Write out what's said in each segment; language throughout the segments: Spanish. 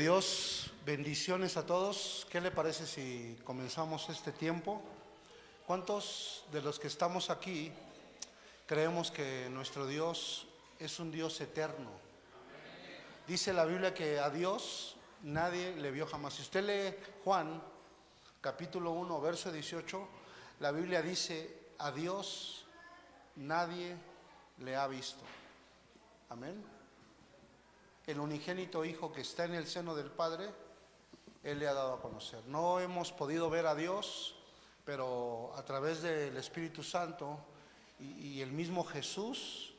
Dios, bendiciones a todos. ¿Qué le parece si comenzamos este tiempo? ¿Cuántos de los que estamos aquí creemos que nuestro Dios es un Dios eterno? Dice la Biblia que a Dios nadie le vio jamás. Si usted lee Juan capítulo 1, verso 18, la Biblia dice, a Dios nadie le ha visto. Amén. El unigénito Hijo que está en el seno del Padre, Él le ha dado a conocer. No hemos podido ver a Dios, pero a través del Espíritu Santo y, y el mismo Jesús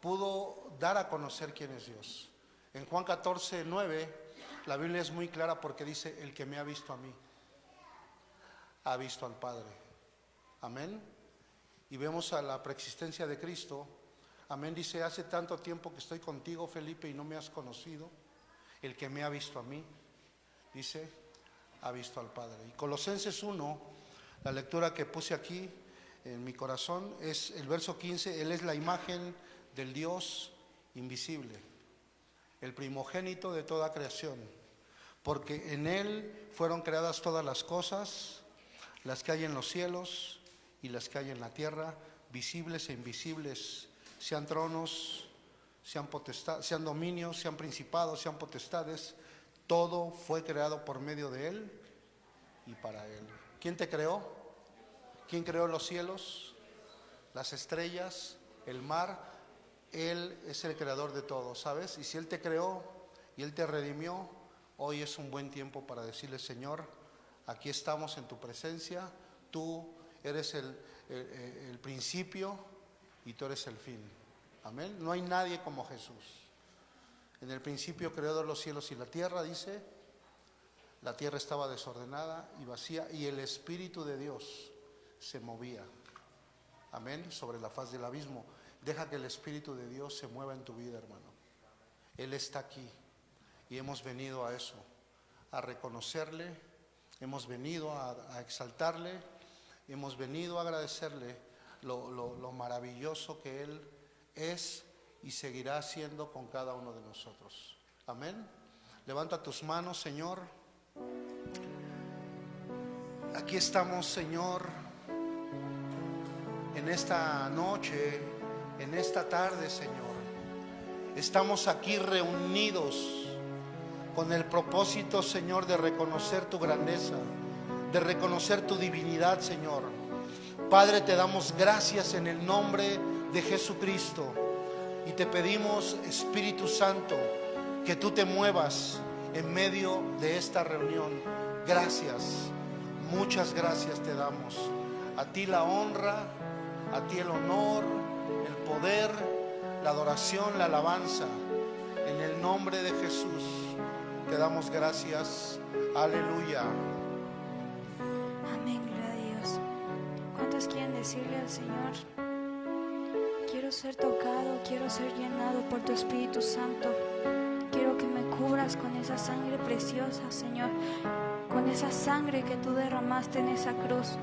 pudo dar a conocer quién es Dios. En Juan 14, 9, la Biblia es muy clara porque dice, el que me ha visto a mí, ha visto al Padre. Amén. Y vemos a la preexistencia de Cristo. Amén. Dice, hace tanto tiempo que estoy contigo, Felipe, y no me has conocido. El que me ha visto a mí, dice, ha visto al Padre. Y Colosenses 1, la lectura que puse aquí en mi corazón, es el verso 15. Él es la imagen del Dios invisible, el primogénito de toda creación, porque en Él fueron creadas todas las cosas, las que hay en los cielos y las que hay en la tierra, visibles e invisibles, sean tronos, sean, potestad, sean dominios, sean principados, sean potestades, todo fue creado por medio de Él y para Él. ¿Quién te creó? ¿Quién creó los cielos, las estrellas, el mar? Él es el creador de todo, ¿sabes? Y si Él te creó y Él te redimió, hoy es un buen tiempo para decirle, Señor, aquí estamos en tu presencia, tú eres el, el, el principio y tú eres el fin. Amén. No hay nadie como Jesús. En el principio creó los cielos y la tierra, dice, la tierra estaba desordenada y vacía y el Espíritu de Dios se movía. Amén. Sobre la faz del abismo. Deja que el Espíritu de Dios se mueva en tu vida, hermano. Él está aquí y hemos venido a eso, a reconocerle, hemos venido a, a exaltarle, hemos venido a agradecerle lo, lo, lo maravilloso que Él es y seguirá siendo con cada uno de nosotros. Amén. Levanta tus manos, Señor. Aquí estamos, Señor, en esta noche, en esta tarde, Señor. Estamos aquí reunidos con el propósito, Señor, de reconocer tu grandeza, de reconocer tu divinidad, Señor. Padre, te damos gracias en el nombre de Jesucristo y te pedimos, Espíritu Santo, que tú te muevas en medio de esta reunión. Gracias, muchas gracias te damos. A ti la honra, a ti el honor, el poder, la adoración, la alabanza. En el nombre de Jesús te damos gracias. Aleluya. ¿Cuántos quieren decirle al Señor? Quiero ser tocado, quiero ser llenado por tu Espíritu Santo. Quiero que me cubras con esa sangre preciosa, Señor. Con esa sangre que tú derramaste en esa cruz.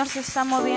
Señor se está moviendo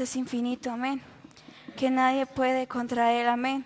es infinito? Amén. Que nadie puede contra él. Amén.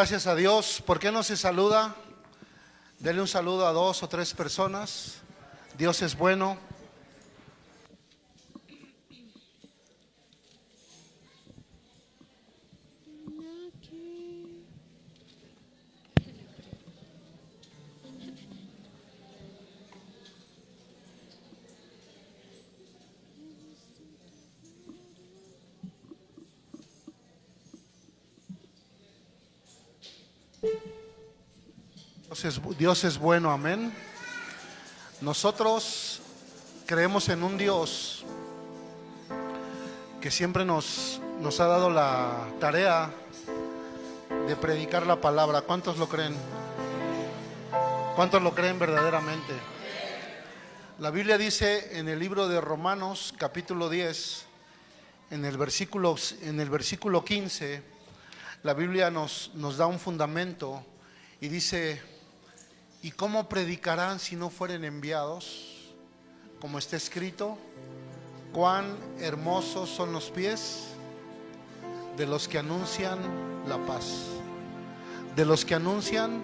Gracias a Dios. ¿Por qué no se saluda? Denle un saludo a dos o tres personas. Dios es bueno. Dios es, bueno, amén. Nosotros creemos en un Dios que siempre nos, nos ha dado la tarea de predicar la palabra. ¿Cuántos lo creen? ¿Cuántos lo creen verdaderamente? La Biblia dice en el libro de Romanos capítulo 10, en el versículo, en el versículo 15, la Biblia nos, nos da un fundamento y dice, ¿y cómo predicarán si no fueren enviados? Como está escrito, cuán hermosos son los pies de los que anuncian la paz, de los que anuncian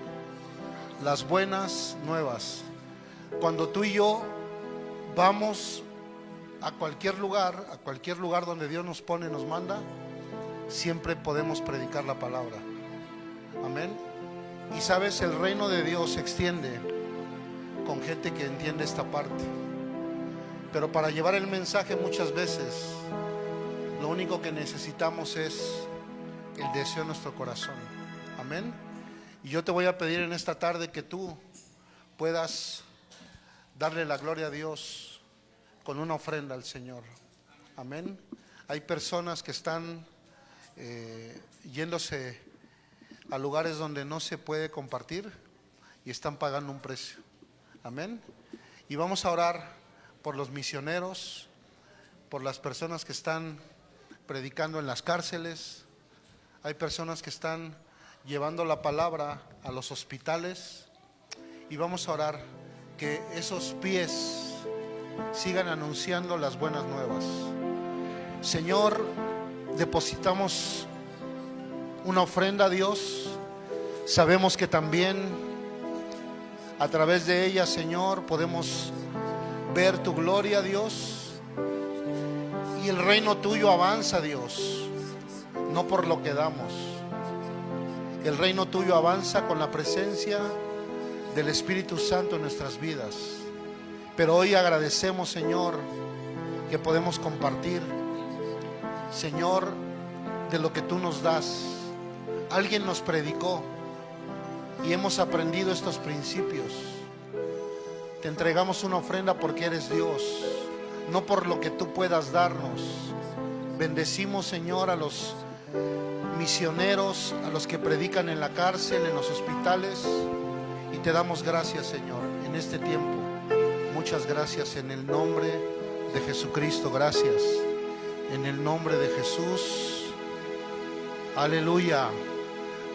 las buenas nuevas. Cuando tú y yo vamos a cualquier lugar, a cualquier lugar donde Dios nos pone, nos manda, siempre podemos predicar la palabra. Amén. Y sabes, el reino de Dios se extiende con gente que entiende esta parte. Pero para llevar el mensaje muchas veces, lo único que necesitamos es el deseo de nuestro corazón. Amén. Y yo te voy a pedir en esta tarde que tú puedas darle la gloria a Dios con una ofrenda al Señor. Amén. Hay personas que están eh, yéndose a lugares donde no se puede compartir y están pagando un precio. Amén. Y vamos a orar por los misioneros, por las personas que están predicando en las cárceles. Hay personas que están llevando la palabra a los hospitales. Y vamos a orar que esos pies sigan anunciando las buenas nuevas. Señor, depositamos una ofrenda a Dios. Sabemos que también a través de ella, Señor, podemos ver tu gloria, Dios. Y el reino tuyo avanza, Dios, no por lo que damos. El reino tuyo avanza con la presencia del Espíritu Santo en nuestras vidas. Pero hoy agradecemos, Señor, que podemos compartir, Señor, de lo que tú nos das. Alguien nos predicó y hemos aprendido estos principios. Te entregamos una ofrenda porque eres Dios, no por lo que tú puedas darnos. Bendecimos, Señor, a los misioneros, a los que predican en la cárcel, en los hospitales. Y te damos gracias, Señor, en este tiempo. Muchas gracias en el nombre de Jesucristo. Gracias. En el nombre de Jesús. Aleluya.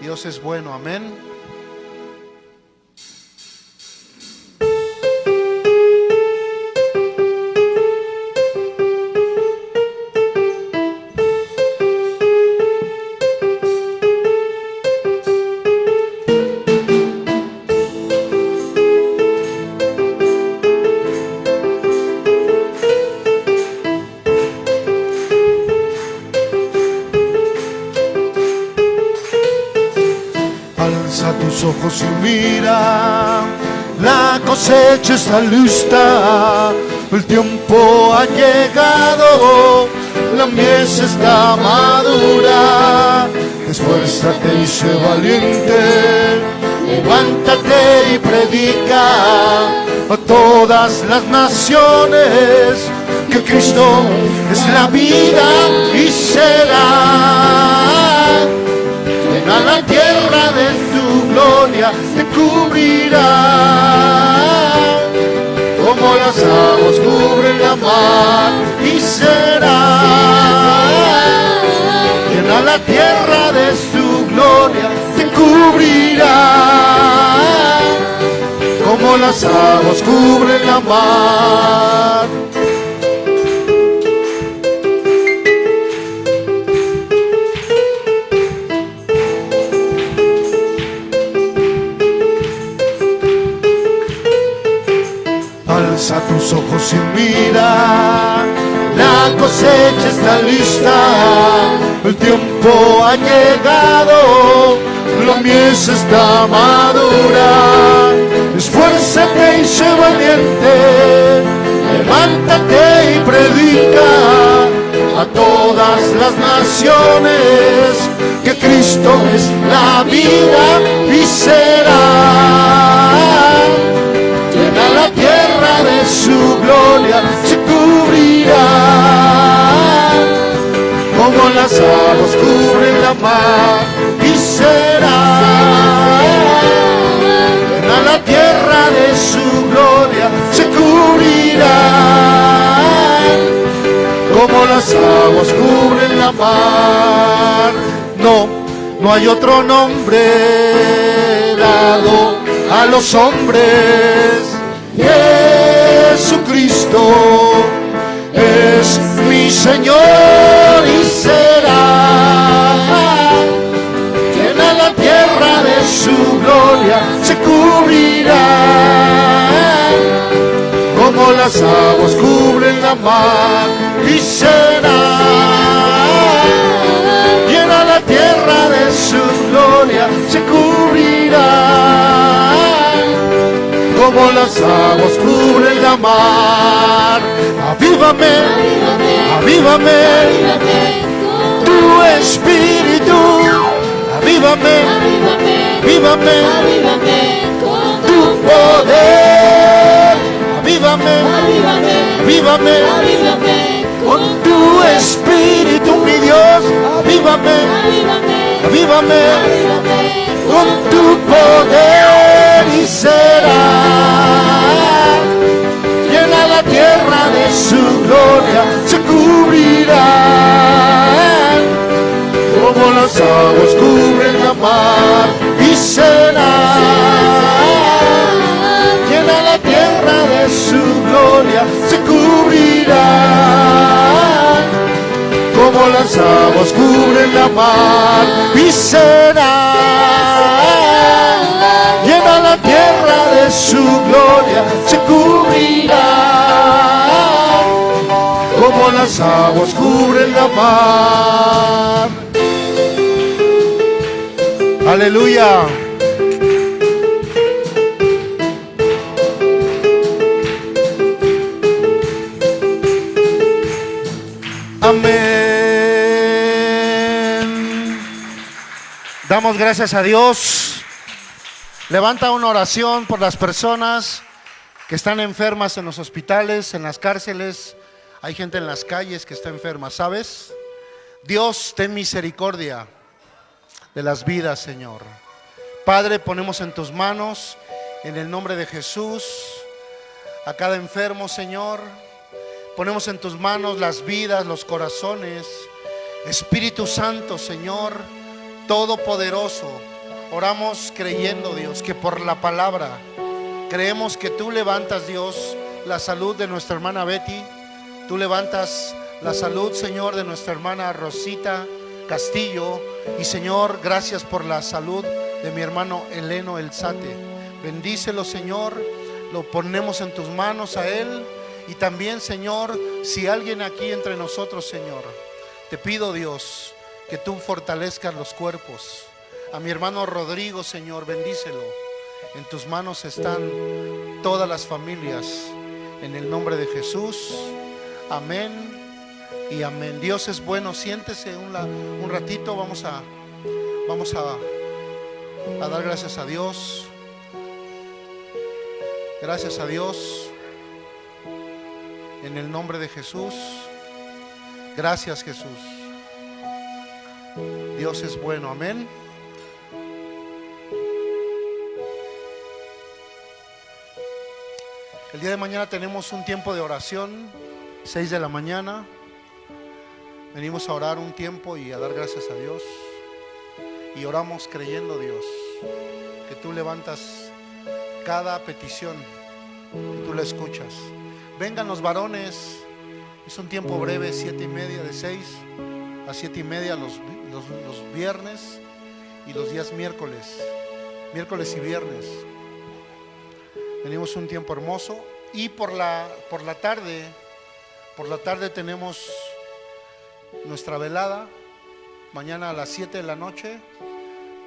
Dios es bueno. Amén. Cosecha está lista, el tiempo ha llegado, la mies está madura. Esfuérzate y sé valiente, levántate y predica a todas las naciones que Cristo es la vida y será a la tierra de gloria te cubrirá. Como las aguas cubren la mar y será. Llena la tierra de su gloria te cubrirá. Como las aguas cubren la mar. Alza tus ojos y mira, la cosecha está lista, el tiempo ha llegado, la mies está madura. Esfuérzate y sé valiente, levántate y predica a todas las naciones que Cristo es la vida y será su gloria se cubrirá, como las aguas cubren la mar y será, a la tierra de su gloria se cubrirá, como las aguas cubren la mar. No, no hay otro nombre dado a los hombres. Jesucristo es mi Señor y será. Llena la tierra de su gloria, se cubrirá. Como las aguas cubren la mar y será. Llena la tierra de su gloria, se cubrirá como las aguas cubren la mar. Avívame, avívame, tu espíritu. Avívame, avívame, tu poder. Avívame, avívame, con tu espíritu, mi Dios. Avívame, avívame, con tu poder y será. Llena la tierra de su gloria, se cubrirá. Como las aguas cubren la mar y será. Llena la tierra de su gloria, se cubrirá como las aguas cubren la mar y será llena la tierra de su gloria, se cubrirá como las aguas cubren la mar. Aleluya. Damos gracias a Dios. Levanta una oración por las personas que están enfermas en los hospitales, en las cárceles. Hay gente en las calles que está enferma, ¿sabes? Dios, ten misericordia de las vidas, Señor. Padre, ponemos en tus manos, en el nombre de Jesús, a cada enfermo, Señor. Ponemos en tus manos las vidas, los corazones. Espíritu Santo, Señor, Todopoderoso. Oramos creyendo, Dios, que por la palabra creemos que tú levantas, Dios, la salud de nuestra hermana Betty. Tú levantas la salud, Señor, de nuestra hermana Rosita Castillo. Y Señor, gracias por la salud de mi hermano Eleno Elzate. Bendícelo, Señor. Lo ponemos en tus manos a él. Y también, Señor, si alguien aquí entre nosotros, Señor, te pido, Dios, que tú fortalezcas los cuerpos. A mi hermano Rodrigo, Señor, bendícelo. En tus manos están todas las familias. En el nombre de Jesús. Amén y amén. Dios es bueno. Siéntese un, ratito. Vamos a, vamos a dar gracias a Dios. Gracias a Dios. En el nombre de Jesús. Gracias Jesús. Dios es bueno. Amén. El día de mañana tenemos un tiempo de oración, 6 de la mañana. Venimos a orar un tiempo y a dar gracias a Dios. Y oramos creyendo, Dios, que tú levantas cada petición y tú la escuchas. Vengan los varones, es un tiempo breve, siete y media, de 6 a siete y media los, los, los viernes y los días miércoles, miércoles y viernes. Venimos un tiempo hermoso y por la, por la tarde, por la tarde tenemos nuestra velada. Mañana a las 7 de la noche,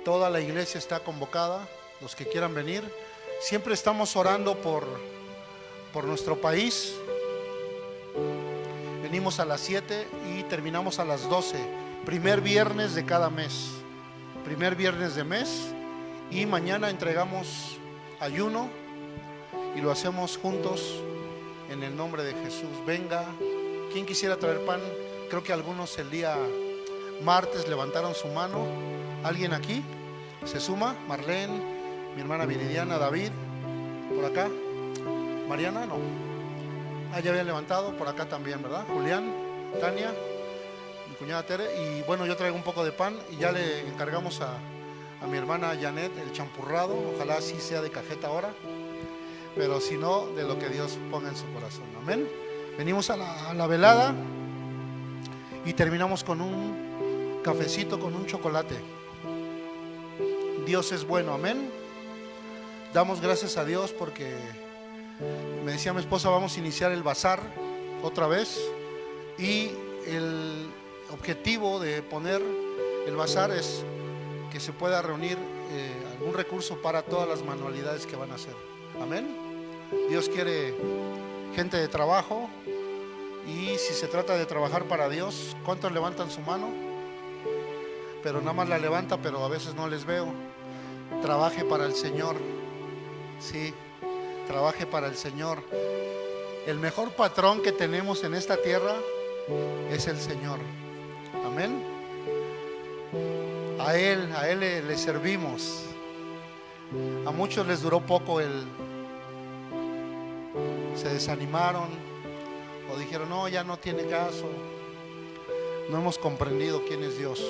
toda la iglesia está convocada, los que quieran venir. Siempre estamos orando por, por nuestro país. Venimos a las 7 y terminamos a las 12, primer viernes de cada mes. Primer viernes de mes y mañana entregamos ayuno y lo hacemos juntos en el nombre de Jesús. Venga, quien quisiera traer pan? Creo que algunos el día martes levantaron su mano. ¿Alguien aquí? ¿Se suma? Marlene, mi hermana Viridiana, David, por acá. Mariana, no. Ah, ya habían levantado, por acá también, ¿verdad? Julián, Tania, mi cuñada Tere. Y bueno, yo traigo un poco de pan y ya le encargamos a, a mi hermana Janet el champurrado. Ojalá sí sea de cajeta ahora. Pero si no, de lo que Dios ponga en su corazón. Amén. Venimos a la, a la velada y terminamos con un cafecito, con un chocolate. Dios es bueno, amén. Damos gracias a Dios porque me decía mi esposa, vamos a iniciar el bazar otra vez y el objetivo de poner el bazar es que se pueda reunir eh, algún recurso para todas las manualidades que van a hacer. Amén. Dios quiere gente de trabajo y si se trata de trabajar para Dios, ¿cuántos levantan su mano? Pero nada más la levanta, pero a veces no les veo. Trabaje para el Señor. Sí, trabaje para el Señor. El mejor patrón que tenemos en esta tierra es el Señor. Amén. A Él, a Él le, servimos. A muchos les duró poco el... Se desanimaron o dijeron, no, ya no tiene caso. No hemos comprendido quién es Dios.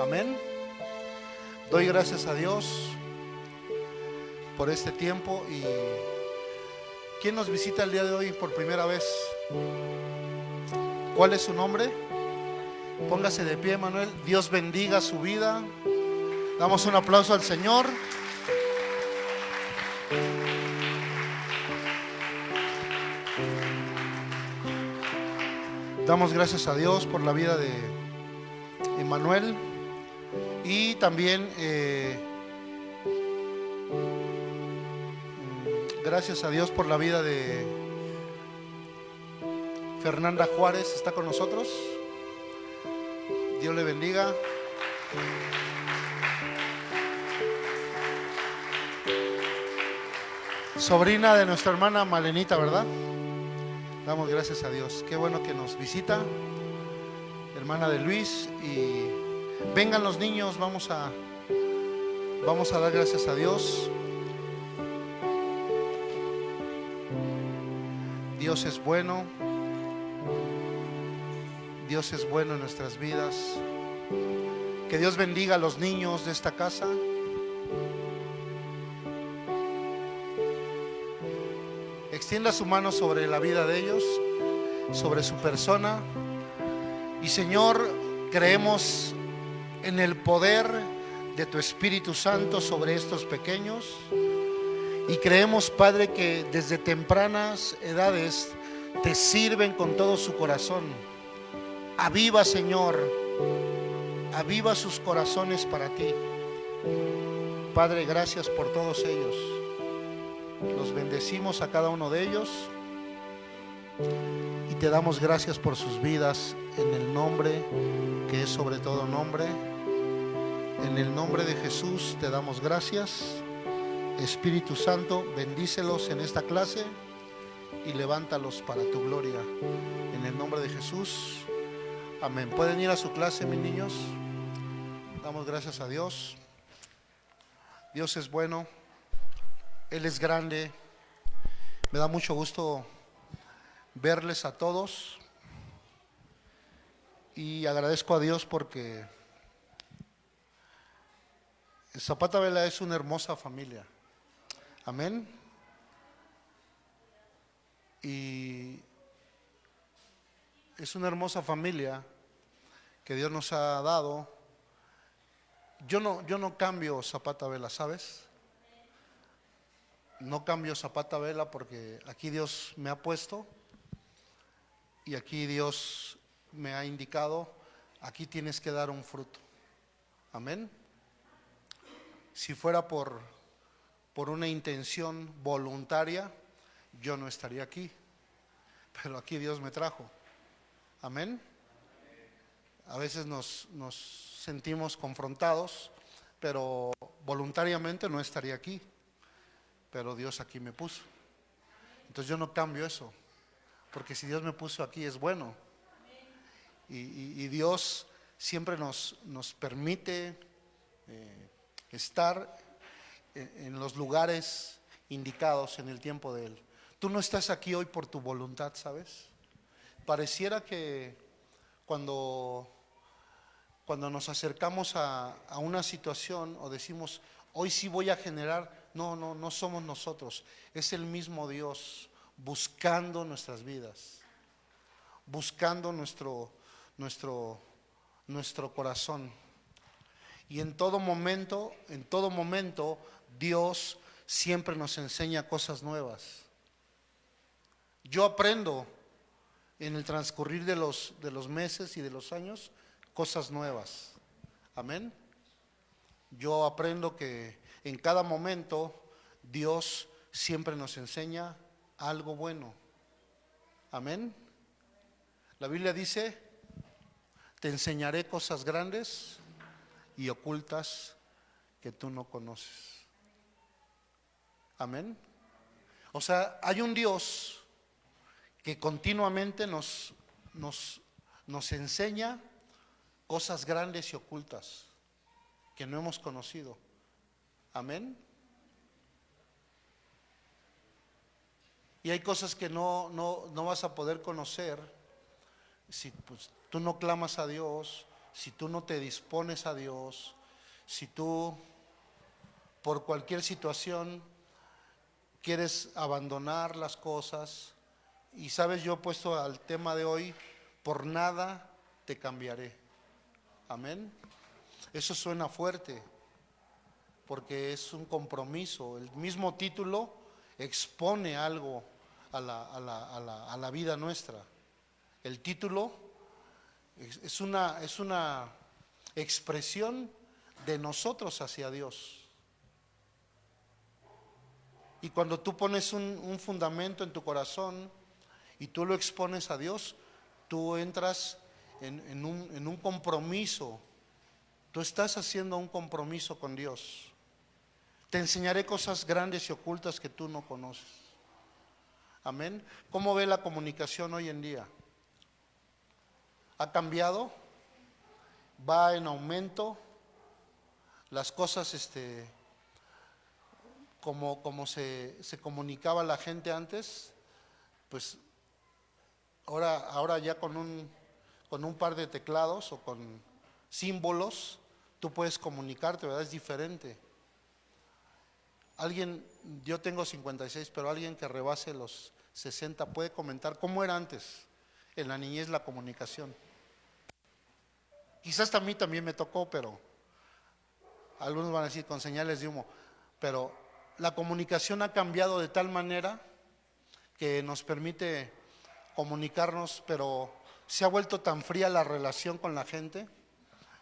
Amén. Doy gracias a Dios por este tiempo y ¿quién nos visita el día de hoy por primera vez? ¿Cuál es su nombre? Póngase de pie, Manuel. Dios bendiga su vida. Damos un aplauso al Señor. Damos gracias a Dios por la vida de Emanuel y también eh, gracias a Dios por la vida de Fernanda Juárez. ¿Está con nosotros? Dios le bendiga. Sobrina de nuestra hermana Malenita, ¿verdad? Damos gracias a Dios. Qué bueno que nos visita, hermana de Luis. Y vengan los niños, vamos a, vamos a dar gracias a Dios. Dios es bueno. Dios es bueno en nuestras vidas. Que Dios bendiga a los niños de esta casa. Extienda su mano sobre la vida de ellos, sobre su persona. Y Señor, creemos en el poder de tu Espíritu Santo sobre estos pequeños. Y creemos, Padre, que desde tempranas edades te sirven con todo su corazón. Aviva, Señor, aviva sus corazones para ti. Padre, gracias por todos ellos. Los bendecimos a cada uno de ellos y te damos gracias por sus vidas en el nombre que es sobre todo nombre. En el nombre de Jesús te damos gracias. Espíritu Santo, bendícelos en esta clase y levántalos para tu gloria. En el nombre de Jesús. Amén. ¿Pueden ir a su clase, mis niños? Damos gracias a Dios. Dios es bueno. Él es grande. Me da mucho gusto verles a todos. Y agradezco a Dios porque Zapata Vela es una hermosa familia. Amén. Y es una hermosa familia que Dios nos ha dado. Yo no, yo no cambio Zapata Vela, ¿sabes? No cambio Zapata Vela porque aquí Dios me ha puesto y aquí Dios me ha indicado, aquí tienes que dar un fruto. Amén. Si fuera por, por una intención voluntaria, yo no estaría aquí. Pero aquí Dios me trajo. Amén. A veces nos, sentimos confrontados, pero voluntariamente no estaría aquí. Pero Dios aquí me puso. Entonces yo no cambio eso. Porque si Dios me puso aquí es bueno. Y, Dios siempre nos, nos permite eh, estar en, los lugares indicados en el tiempo de Él. Tú no estás aquí hoy por tu voluntad, ¿sabes? Pareciera que cuando, cuando nos acercamos a, a una situación o decimos, hoy sí voy a generar, no, no, no somos nosotros, es el mismo Dios buscando nuestras vidas, buscando nuestro, nuestro, nuestro corazón. Y en todo momento, en todo momento, Dios siempre nos enseña cosas nuevas. Yo aprendo en el transcurrir de los, de los meses y de los años cosas nuevas. Amén. Yo aprendo que en cada momento Dios siempre nos enseña algo bueno. Amén. La Biblia dice, te enseñaré cosas grandes y ocultas que tú no conoces. Amén. O sea, hay un Dios que continuamente nos, nos, nos enseña cosas grandes y ocultas que no hemos conocido. Amén. Y hay cosas que no, no, no vas a poder conocer si pues, tú no clamas a Dios, si tú no te dispones a Dios, si tú por cualquier situación quieres abandonar las cosas. Y sabes, yo he puesto al tema de hoy, por nada te cambiaré. Amén. Eso suena fuerte, porque es un compromiso. El mismo título expone algo a la, a la- a la- a la vida nuestra. El título es una, es una expresión de nosotros hacia Dios. Y cuando tú pones un, un fundamento en tu corazón y tú lo expones a Dios, tú entras en, en un, en un compromiso. Tú estás haciendo un compromiso con Dios. Te enseñaré cosas grandes y ocultas que tú no conoces. Amén. ¿Cómo ve la comunicación hoy en día? ¿Ha cambiado? ¿Va en aumento? Las cosas, este, como, como se, se comunicaba la gente antes, pues ahora, ahora ya con un, con un par de teclados o con símbolos, tú puedes comunicarte, ¿verdad? Es diferente. Alguien, yo tengo 56, pero alguien que rebase los 60 puede comentar cómo era antes en la niñez la comunicación. Quizás a mí también me tocó, pero algunos van a decir con señales de humo, pero la comunicación ha cambiado de tal manera que nos permite comunicarnos, pero se ha vuelto tan fría la relación con la gente.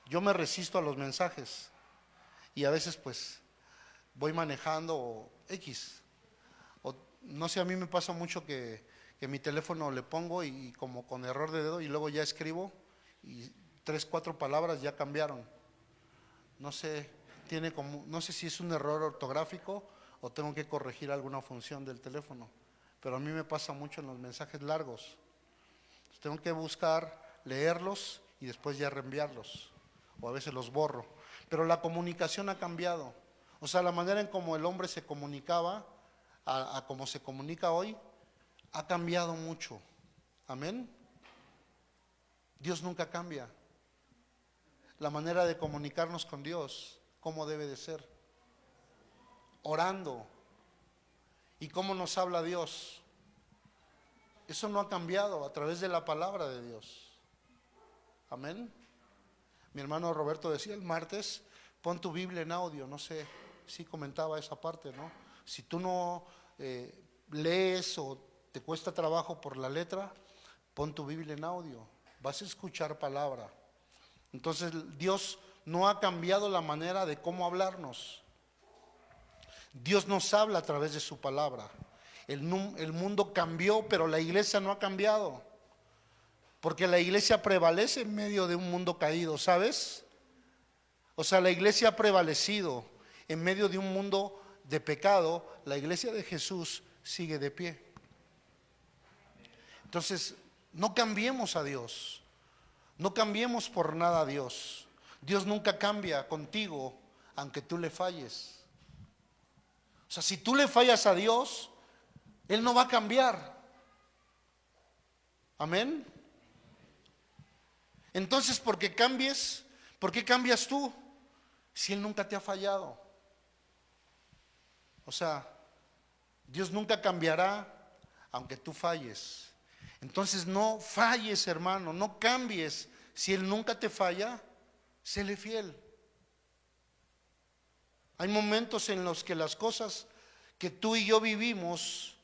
Yo me resisto a los mensajes y a veces pues voy manejando o X. O, no sé, a mí me pasa mucho que, que mi teléfono le pongo y, y como con error de dedo y luego ya escribo y tres, cuatro palabras ya cambiaron. No sé, tiene como, no sé si es un error ortográfico o tengo que corregir alguna función del teléfono, pero a mí me pasa mucho en los mensajes largos. Tengo que buscar, leerlos y después ya reenviarlos, o a veces los borro. Pero la comunicación ha cambiado. O sea, la manera en cómo el hombre se comunicaba a, a cómo se comunica hoy ha cambiado mucho. Amén. Dios nunca cambia. La manera de comunicarnos con Dios, ¿cómo debe de ser? Orando. ¿Y cómo nos habla Dios? Eso no ha cambiado a través de la palabra de Dios. Amén. Mi hermano Roberto decía el martes, pon tu Biblia en audio, no sé si comentaba esa parte, ¿no? Si tú no eh, lees o te cuesta trabajo por la letra, pon tu Biblia en audio, vas a escuchar palabra. Entonces Dios no ha cambiado la manera de cómo hablarnos. Dios nos habla a través de su palabra. El, mundo cambió, pero la iglesia no ha cambiado. Porque la iglesia prevalece en medio de un mundo caído, ¿sabes? O sea, la iglesia ha prevalecido en medio de un mundo de pecado. La iglesia de Jesús sigue de pie. Entonces, no cambiemos a Dios. No cambiemos por nada a Dios. Dios nunca cambia contigo, aunque tú le falles. O sea, si tú le fallas a Dios, Él no va a cambiar. Amén. Entonces, ¿por qué cambies? ¿Por qué cambias tú? Si Él nunca te ha fallado. O sea, Dios nunca cambiará aunque tú falles. Entonces no falles, hermano, no cambies. Si Él nunca te falla, séle fiel. Hay momentos en los que las cosas que tú y yo vivimos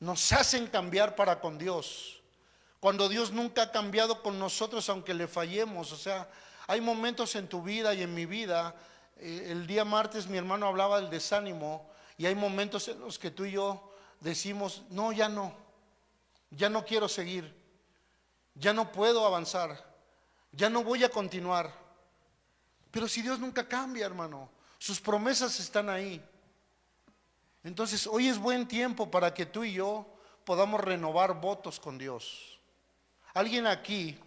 nos hacen cambiar para con Dios. Cuando Dios nunca ha cambiado con nosotros aunque le fallemos. O sea, hay momentos en tu vida y en mi vida. eh, el día martes mi hermano hablaba del desánimo y hay momentos en los que tú y yo decimos, no, ya no, ya no quiero seguir, ya no puedo avanzar, ya no voy a continuar. Pero si Dios nunca cambia, hermano, sus promesas están ahí. Entonces, hoy es buen tiempo para que tú y yo podamos renovar votos con Dios. Alguien aquí,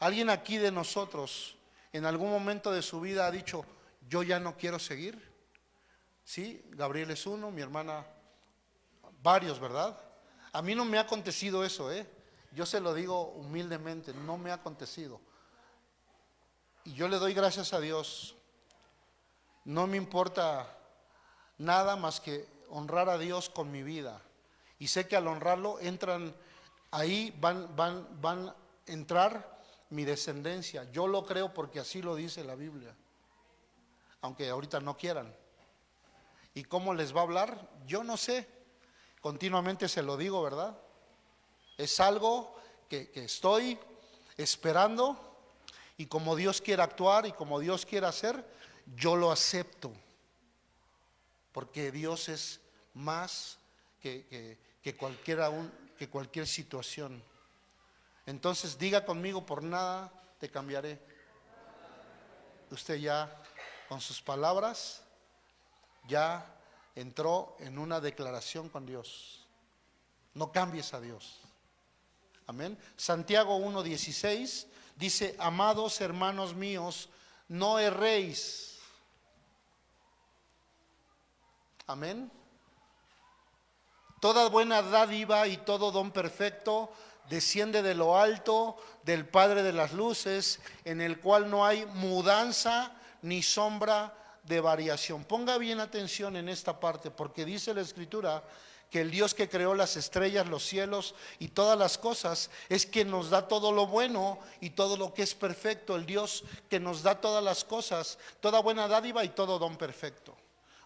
alguien aquí de nosotros, en algún momento de su vida ha dicho, yo ya no quiero seguir. Sí, Gabriel es uno, mi hermana, varios, ¿verdad? A mí no me ha acontecido eso, ¿eh? Yo se lo digo humildemente, no me ha acontecido. Y yo le doy gracias a Dios. No me importa nada más que honrar a Dios con mi vida. Y sé que al honrarlo entran, ahí van, van, van a entrar mi descendencia. Yo lo creo porque así lo dice la Biblia. Aunque ahorita no quieran. ¿Y cómo les va a hablar? Yo no sé. Continuamente se lo digo, ¿verdad? Es algo que, que estoy esperando y como Dios quiere actuar y como Dios quiere hacer, yo lo acepto. Porque Dios es más que, que, un- que cualquier situación. Entonces diga conmigo, por nada te cambiaré. Usted ya, con sus palabras, ya entró en una declaración con Dios. No cambies a Dios. Amén. Santiago 1.16 dice, amados hermanos míos, no erréis. Amén. Toda buena dádiva y todo don perfecto desciende de lo alto del Padre de las Luces, en el cual no hay mudanza ni sombra de variación. Ponga bien atención en esta parte, porque dice la Escritura que el Dios que creó las estrellas, los cielos y todas las cosas es quien nos da todo lo bueno y todo lo que es perfecto. El Dios que nos da todas las cosas, toda buena dádiva y todo don perfecto.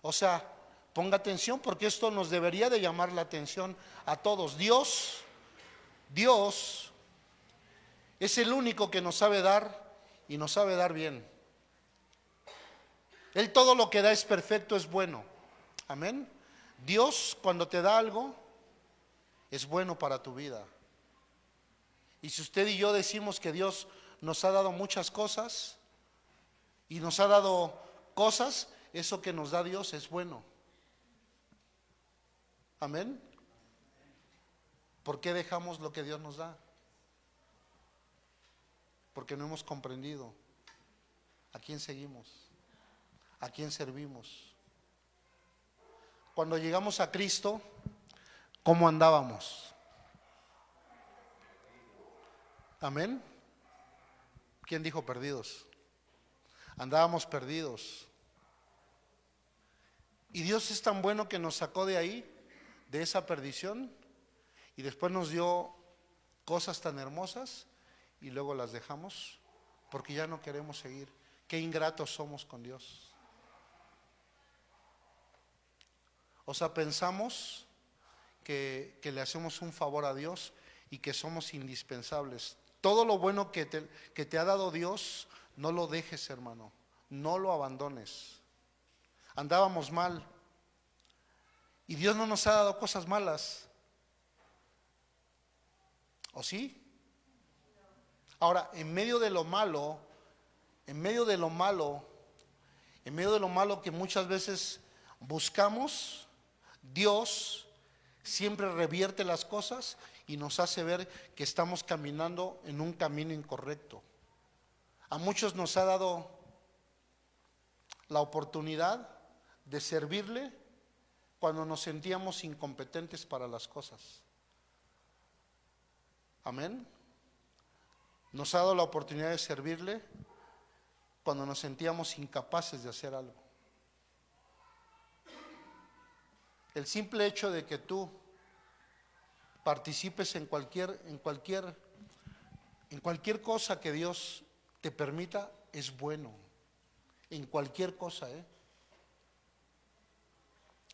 O sea, ponga atención porque esto nos debería de llamar la atención a todos. Dios, Dios es el único que nos sabe dar y nos sabe dar bien. Él todo lo que da es perfecto, es bueno. Amén. Dios cuando te da algo es bueno para tu vida. Y si usted y yo decimos que Dios nos ha dado muchas cosas y nos ha dado cosas, eso que nos da Dios es bueno. Amén. ¿Por qué dejamos lo que Dios nos da? Porque no hemos comprendido a quién seguimos, a quién servimos. Cuando llegamos a Cristo, ¿cómo andábamos? Amén. ¿Quién dijo perdidos? Andábamos perdidos. Y Dios es tan bueno que nos sacó de ahí, de esa perdición, y después nos dio cosas tan hermosas y luego las dejamos porque ya no queremos seguir. Qué ingratos somos con Dios. O sea, pensamos que, que le hacemos un favor a Dios y que somos indispensables. Todo lo bueno que que te ha dado Dios, no lo dejes, hermano. No lo abandones. Andábamos mal. Y Dios no nos ha dado cosas malas. ¿O sí? Ahora, en medio de lo malo, en medio de lo malo, en medio de lo malo que muchas veces buscamos, Dios siempre revierte las cosas y nos hace ver que estamos caminando en un camino incorrecto. A muchos nos ha dado la oportunidad de servirle cuando nos sentíamos incompetentes para las cosas. Amén. Nos ha dado la oportunidad de servirle cuando nos sentíamos incapaces de hacer algo. El simple hecho de que tú participes en cualquier, en cualquier, en cualquier cosa que Dios te permita es bueno. En cualquier cosa, ¿eh?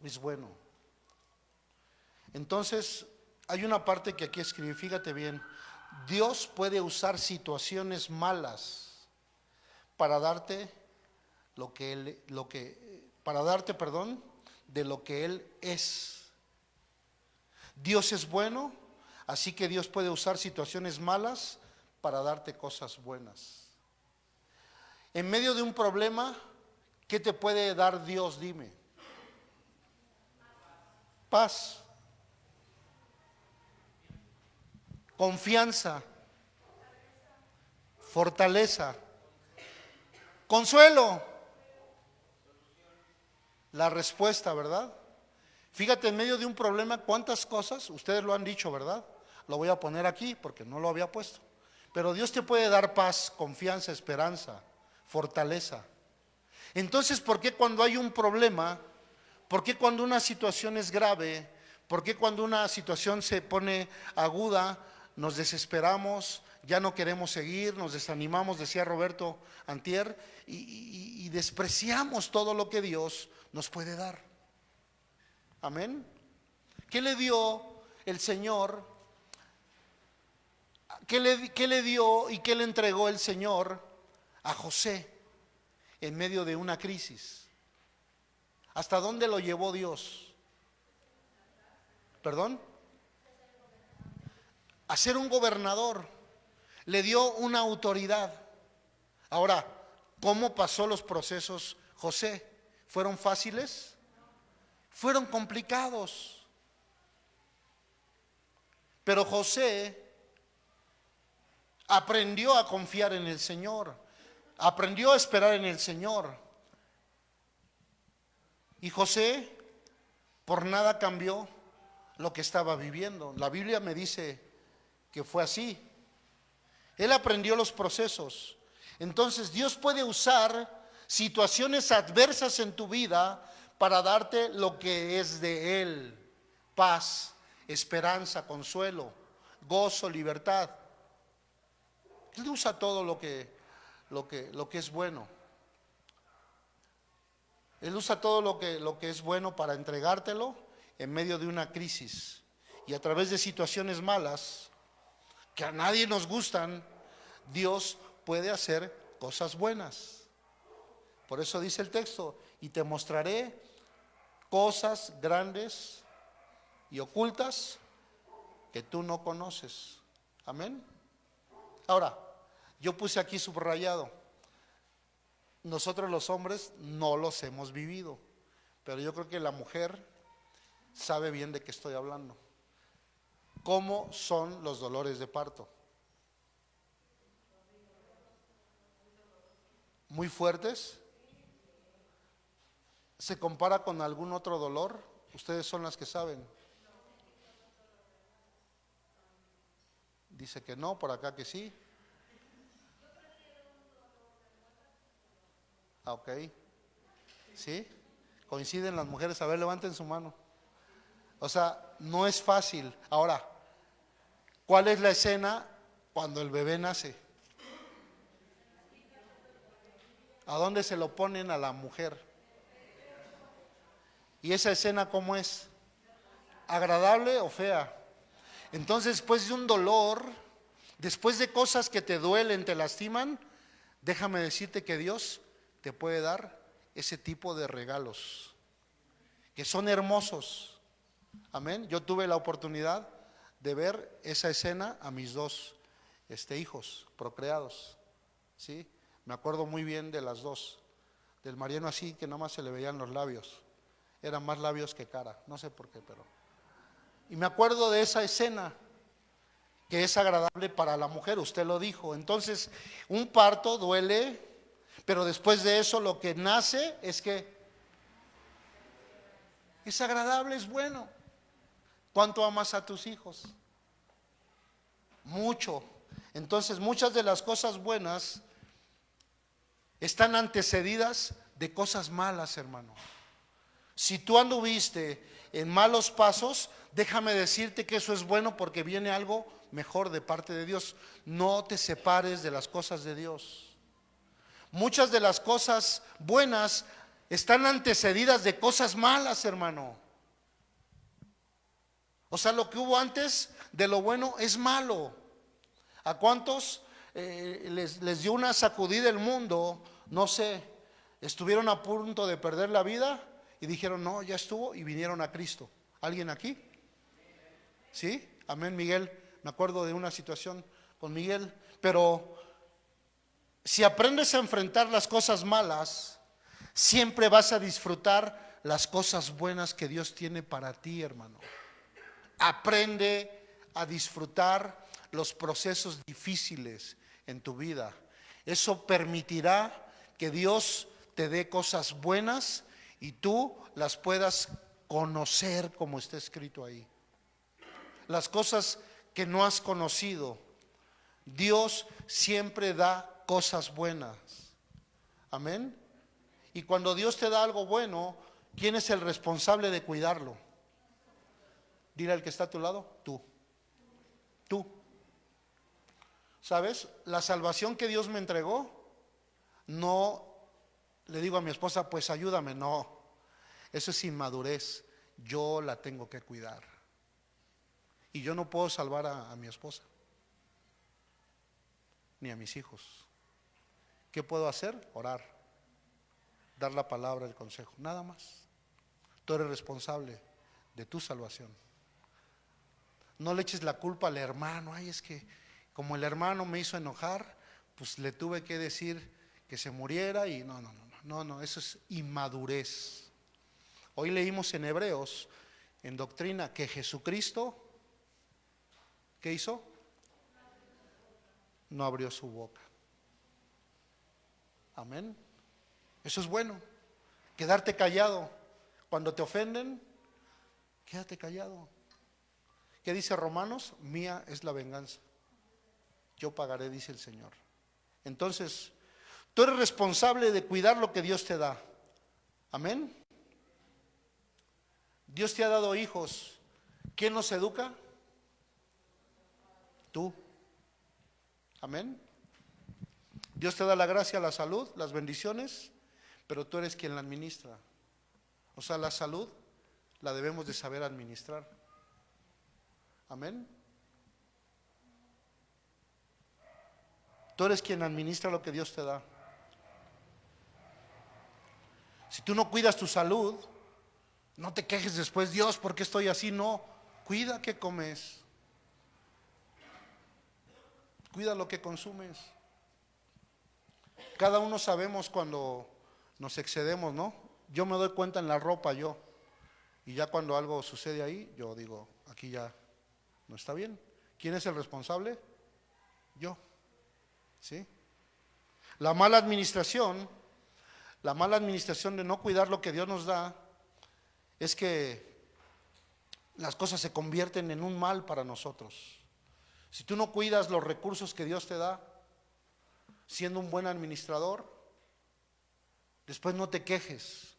Es bueno. Entonces, hay una parte que aquí escribí, fíjate bien. Dios puede usar situaciones malas para darte lo que él, lo que, para darte, perdón, de lo que Él es. Dios es bueno, así que Dios puede usar situaciones malas para darte cosas buenas. En medio de un problema, ¿qué te puede dar Dios? Dime. Paz. Confianza. Fortaleza. Consuelo la respuesta, ¿verdad? Fíjate, en medio de un problema, cuántas cosas, ustedes lo han dicho, ¿verdad? Lo voy a poner aquí porque no lo había puesto. Pero Dios te puede dar paz, confianza, esperanza, fortaleza. Entonces, ¿por qué cuando hay un problema, por qué cuando una situación es grave, por qué cuando una situación se pone aguda, nos desesperamos, ya no queremos seguir, nos desanimamos, decía Roberto Antier, y, despreciamos todo lo que Dios nos puede dar. Amén. ¿Qué le dio el Señor? ¿Qué le, ¿Qué le, dio y qué le entregó el Señor a José en medio de una crisis? ¿Hasta dónde lo llevó Dios? ¿Perdón? A ser un gobernador. Le dio una autoridad. Ahora, ¿cómo pasó los procesos José? ¿Fueron fáciles? Fueron complicados. Pero José aprendió a confiar en el Señor, aprendió a esperar en el Señor. Y José por nada cambió lo que estaba viviendo. La Biblia me dice que fue así. Él aprendió los procesos. Entonces Dios puede usar situaciones adversas en tu vida para darte lo que es de Él, paz, esperanza, consuelo, gozo, libertad. Él usa todo lo que, lo que, lo que es bueno. Él usa todo lo que, lo que es bueno para entregártelo en medio de una crisis. Y a través de situaciones malas, que a nadie nos gustan, Dios puede hacer cosas buenas. Por eso dice el texto, y te mostraré cosas grandes y ocultas que tú no conoces. Amén. Ahora, yo puse aquí subrayado, nosotros los hombres no los hemos vivido, pero yo creo que la mujer sabe bien de qué estoy hablando. ¿Cómo son los dolores de parto? ¿Muy fuertes? ¿Se compara con algún otro dolor? Ustedes son las que saben. Dice que no, por acá que sí. Ok. ¿Sí? Coinciden las mujeres. A ver, levanten su mano. O sea, no es fácil. Ahora, ¿cuál es la escena cuando el bebé nace? ¿A dónde se lo ponen a la mujer? ¿Y esa escena cómo es? ¿Agradable o fea? Entonces, después de un dolor, después de cosas que te duelen, te lastiman, déjame decirte que Dios te puede dar ese tipo de regalos, que son hermosos. Amén. Yo tuve la oportunidad de ver esa escena a mis dos este, hijos procreados. ¿sí? Me acuerdo muy bien de las dos. Del Mariano así, que nada más se le veían los labios eran más labios que cara, no sé por qué, pero... Y me acuerdo de esa escena que es agradable para la mujer, usted lo dijo. Entonces, un parto duele, pero después de eso lo que nace es que es agradable, es bueno. ¿Cuánto amas a tus hijos? Mucho. Entonces, muchas de las cosas buenas están antecedidas de cosas malas, hermano. Si tú anduviste en malos pasos, déjame decirte que eso es bueno porque viene algo mejor de parte de Dios. No te separes de las cosas de Dios. Muchas de las cosas buenas están antecedidas de cosas malas, hermano. O sea, lo que hubo antes de lo bueno es malo. ¿A cuántos eh, les, les dio una sacudida el mundo? No sé, estuvieron a punto de perder la vida y dijeron, no, ya estuvo y vinieron a Cristo. ¿Alguien aquí? ¿Sí? Amén, Miguel. Me acuerdo de una situación con Miguel. Pero si aprendes a enfrentar las cosas malas, siempre vas a disfrutar las cosas buenas que Dios tiene para ti, hermano. Aprende a disfrutar los procesos difíciles en tu vida. Eso permitirá que Dios te dé cosas buenas y tú las puedas conocer como está escrito ahí. Las cosas que no has conocido. Dios siempre da cosas buenas. Amén. Y cuando Dios te da algo bueno, ¿quién es el responsable de cuidarlo? Dile al que está a tu lado, tú. Tú. ¿Sabes? La salvación que Dios me entregó, no le digo a mi esposa, pues ayúdame, no. Eso es inmadurez. Yo la tengo que cuidar. Y yo no puedo salvar a, a mi esposa, ni a mis hijos. ¿Qué puedo hacer? Orar, dar la palabra, el consejo, nada más. Tú eres responsable de tu salvación. No le eches la culpa al hermano, ay, es que como el hermano me hizo enojar, pues le tuve que decir que se muriera y no, no, no, no, no, eso es inmadurez. Hoy leímos en Hebreos, en doctrina, que Jesucristo, ¿qué hizo? No abrió su boca. Amén. Eso es bueno. Quedarte callado. Cuando te ofenden, quédate callado. ¿Qué dice Romanos? Mía es la venganza. Yo pagaré, dice el Señor. Entonces, tú eres responsable de cuidar lo que Dios te da. Amén. Dios te ha dado hijos. ¿Quién los educa? Tú. Amén. Dios te da la gracia, la salud, las bendiciones, pero tú eres quien la administra. O sea, la salud la debemos de saber administrar. Amén. Tú eres quien administra lo que Dios te da. Si tú no cuidas tu salud, no te quejes después, Dios, ¿por qué estoy así? No, cuida que comes. Cuida lo que consumes. Cada uno sabemos cuando nos excedemos, ¿no? Yo me doy cuenta en la ropa yo. Y ya cuando algo sucede ahí, yo digo, aquí ya no está bien. ¿Quién es el responsable? Yo. ¿Sí? La mala administración, la mala administración de no cuidar lo que Dios nos da, es que las cosas se convierten en un mal para nosotros. Si tú no cuidas los recursos que Dios te da, siendo un buen administrador, después no te quejes,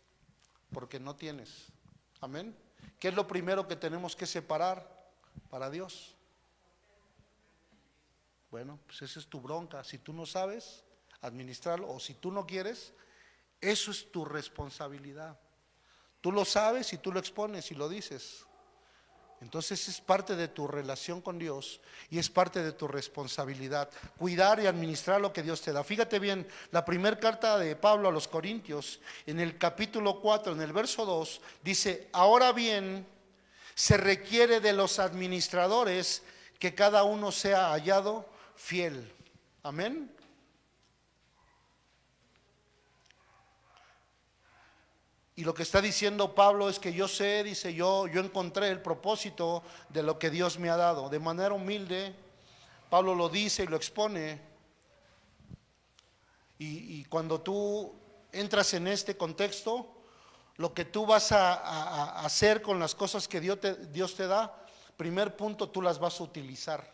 porque no tienes. Amén. ¿Qué es lo primero que tenemos que separar para Dios? Bueno, pues esa es tu bronca. Si tú no sabes administrarlo o si tú no quieres, eso es tu responsabilidad. Tú lo sabes y tú lo expones y lo dices. Entonces es parte de tu relación con Dios y es parte de tu responsabilidad, cuidar y administrar lo que Dios te da. Fíjate bien, la primera carta de Pablo a los Corintios, en el capítulo 4, en el verso 2, dice, ahora bien, se requiere de los administradores que cada uno sea hallado fiel. Amén. Y lo que está diciendo Pablo es que yo sé, dice yo, yo encontré el propósito de lo que Dios me ha dado. De manera humilde, Pablo lo dice y lo expone. Y, cuando tú entras en este contexto, lo que tú vas a, hacer con las cosas que Dios te da, primer punto, tú las vas a utilizar.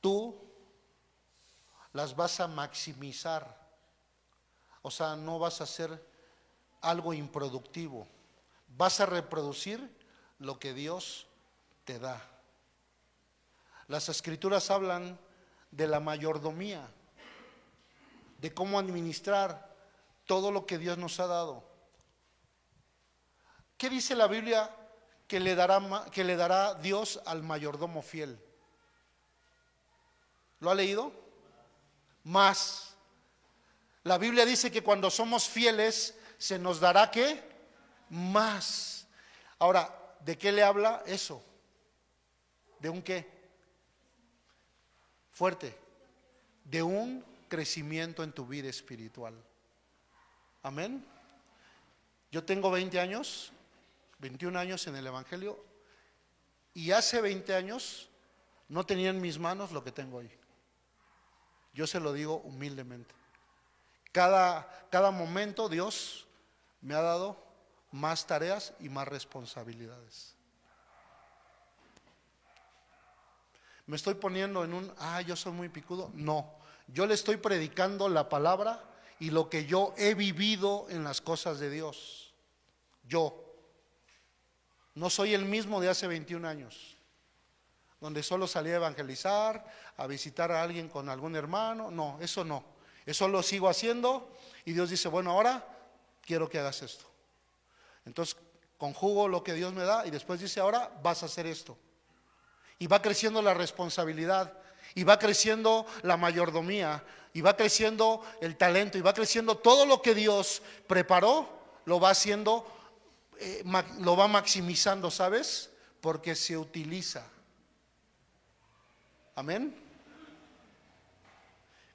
Tú las vas a maximizar. O sea, no vas a hacer algo improductivo. Vas a reproducir lo que Dios te da. Las escrituras hablan de la mayordomía, de cómo administrar todo lo que Dios nos ha dado. ¿Qué dice la Biblia que le dará, que le dará Dios al mayordomo fiel? ¿Lo ha leído? Más. La Biblia dice que cuando somos fieles se nos dará qué? Más. Ahora, ¿de qué le habla eso? ¿De un qué? Fuerte. De un crecimiento en tu vida espiritual. Amén. Yo tengo 20 años, 21 años en el Evangelio, y hace 20 años no tenía en mis manos lo que tengo hoy. Yo se lo digo humildemente. Cada, cada momento Dios me ha dado más tareas y más responsabilidades. Me estoy poniendo en un, ah, yo soy muy picudo. No, yo le estoy predicando la palabra y lo que yo he vivido en las cosas de Dios. Yo. No soy el mismo de hace 21 años, donde solo salía a evangelizar, a visitar a alguien con algún hermano. No, eso no. Eso lo sigo haciendo y Dios dice, bueno, ahora quiero que hagas esto. Entonces, conjugo lo que Dios me da y después dice, ahora vas a hacer esto. Y va creciendo la responsabilidad, y va creciendo la mayordomía, y va creciendo el talento, y va creciendo todo lo que Dios preparó, lo va haciendo, eh, lo va maximizando, ¿sabes? Porque se utiliza. Amén.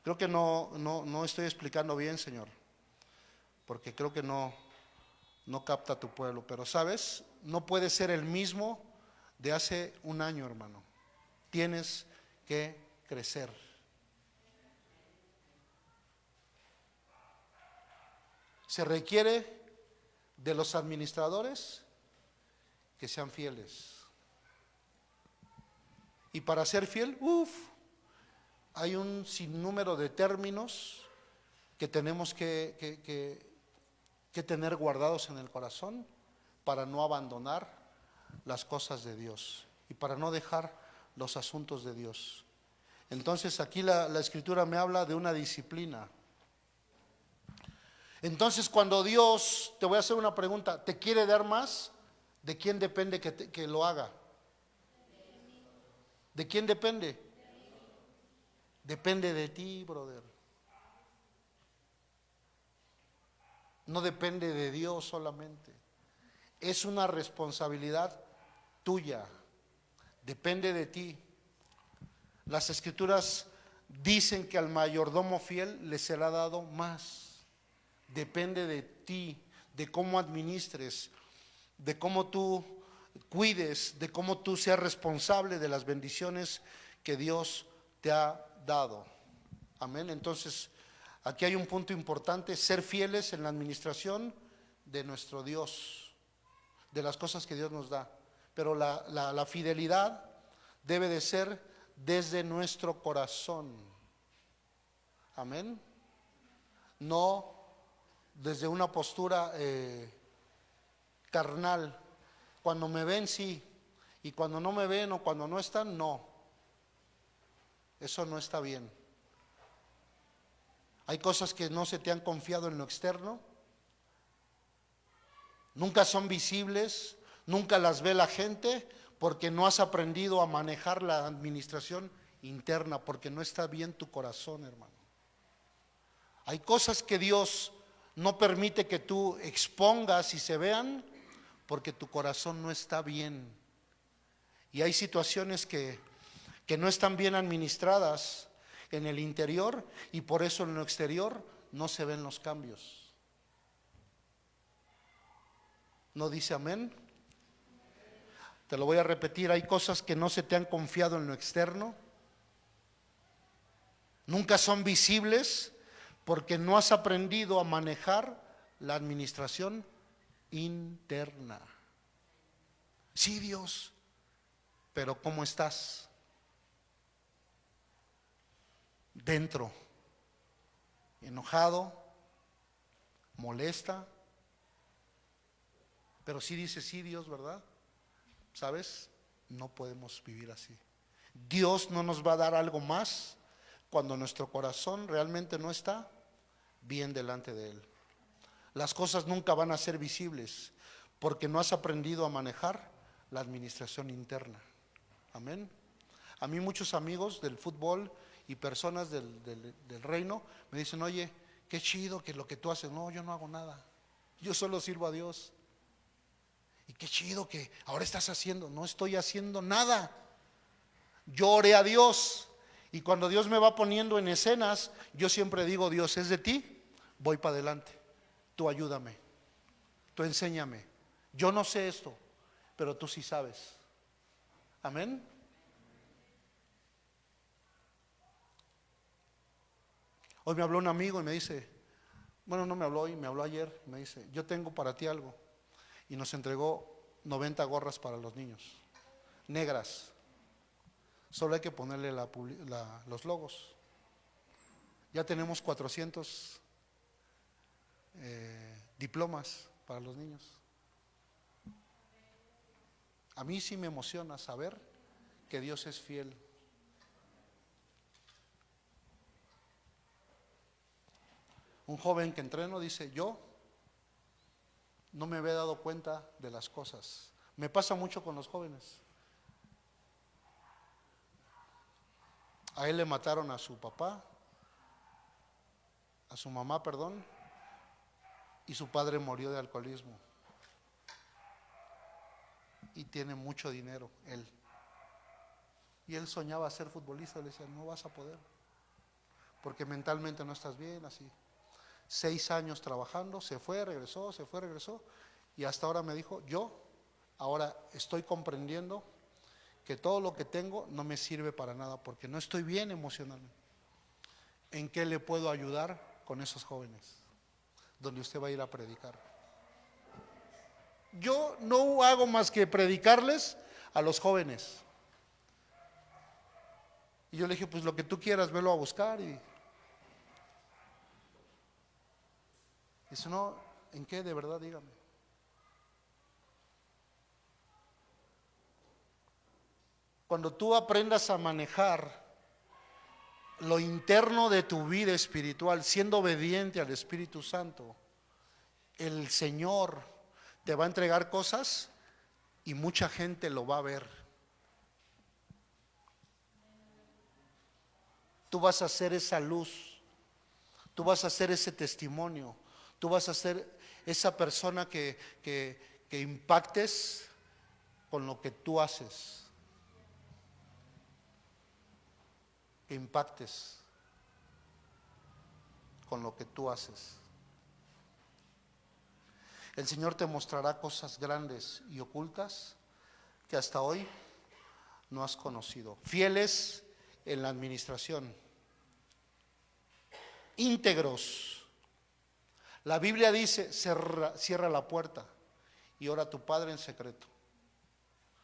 Creo que no, no, no estoy explicando bien, Señor, porque creo que no, no capta tu pueblo, pero sabes, no puede ser el mismo de hace un año, hermano. Tienes que crecer. Se requiere de los administradores que sean fieles. Y para ser fiel, uff, hay un sinnúmero de términos que tenemos que, que- tener guardados en el corazón para no abandonar las cosas de Dios y para no dejar los asuntos de Dios. Entonces aquí la, la escritura me habla de una disciplina. Entonces cuando Dios, te voy a hacer una pregunta, ¿te quiere dar más? ¿De quién depende que, que lo haga? ¿De quién depende? Depende de ti, brother. No depende de Dios solamente. Es una responsabilidad tuya. Depende de ti. Las escrituras dicen que al mayordomo fiel le será dado más. Depende de ti, de cómo administres, de cómo tú cuides, de cómo tú seas responsable de las bendiciones que Dios te ha dado. Amén. Entonces, aquí hay un punto importante, ser fieles en la administración de nuestro Dios, de las cosas que Dios nos da. Pero la, la- fidelidad debe de ser desde nuestro corazón. Amén. No desde una postura eh, carnal. Cuando me ven, sí. Y cuando no me ven o cuando no están, no. Eso no está bien. Hay cosas que no se te han confiado en lo externo. Nunca son visibles, nunca las ve la gente porque no has aprendido a manejar la administración interna, porque no está bien tu corazón, hermano. Hay cosas que Dios no permite que tú expongas y se vean porque tu corazón no está bien. Y hay situaciones que, que no están bien administradas en el interior y por eso en lo exterior no se ven los cambios. ¿No dice amén? Te lo voy a repetir, hay cosas que no se te han confiado en lo externo. Nunca son visibles porque no has aprendido a manejar la administración interna. Sí, Dios, pero ¿cómo estás? Dentro, enojado, molesta, pero sí dice, sí, Dios, ¿verdad? ¿Sabes? No podemos vivir así. Dios no nos va a dar algo más cuando nuestro corazón realmente no está bien delante de Él. Las cosas nunca van a ser visibles porque no has aprendido a manejar la administración interna. Amén. A mí muchos amigos del fútbol y personas del, del- reino me dicen, oye, qué chido que lo que tú haces. No, yo no hago nada. Yo solo sirvo a Dios. Y qué chido que ahora estás haciendo. No estoy haciendo nada. Yo oré a Dios. Y cuando Dios me va poniendo en escenas, yo siempre digo, Dios, es de ti, voy para adelante. Tú ayúdame. Tú enséñame. Yo no sé esto, pero tú sí sabes. Amén. Hoy me habló un amigo y me dice, bueno, no me habló hoy, me habló ayer, me dice, yo tengo para ti algo. Y nos entregó 90 gorras para los niños, negras. Solo hay que ponerle los logos. Ya tenemos 400 eh, diplomas para los niños. A mí sí me emociona saber que Dios es fiel. Un joven que entreno dice, yo no me había dado cuenta de las cosas. Me pasa mucho con los jóvenes. A él le mataron a su papá, a su mamá, perdón, y su padre murió de alcoholismo. Y tiene mucho dinero, él. Y él soñaba ser futbolista, le decía, no vas a poder, porque mentalmente no estás bien, así. Seis años trabajando, se fue, regresó, se fue, regresó, y hasta ahora me dijo, yo ahora estoy comprendiendo que todo lo que tengo no me sirve para nada, porque no estoy bien emocionalmente. ¿En qué le puedo ayudar con esos jóvenes? Donde usted va a ir a predicar. Yo no hago más que predicarles a los jóvenes. Y yo le dije, pues lo que tú quieras, velo a buscar. Y dice, no, ¿en qué de verdad? Dígame. Cuando tú aprendas a manejar lo interno de tu vida espiritual, siendo obediente al Espíritu Santo, el Señor te va a entregar cosas y mucha gente lo va a ver. Tú vas a ser esa luz, tú vas a ser ese testimonio, tú vas a ser esa persona que, que, impactes con lo que tú haces. que impactes con lo que tú haces. El Señor te mostrará cosas grandes y ocultas que hasta hoy no has conocido. Fieles en la administración. Íntegros. La Biblia dice, cierra, la puerta y ora a tu Padre en secreto.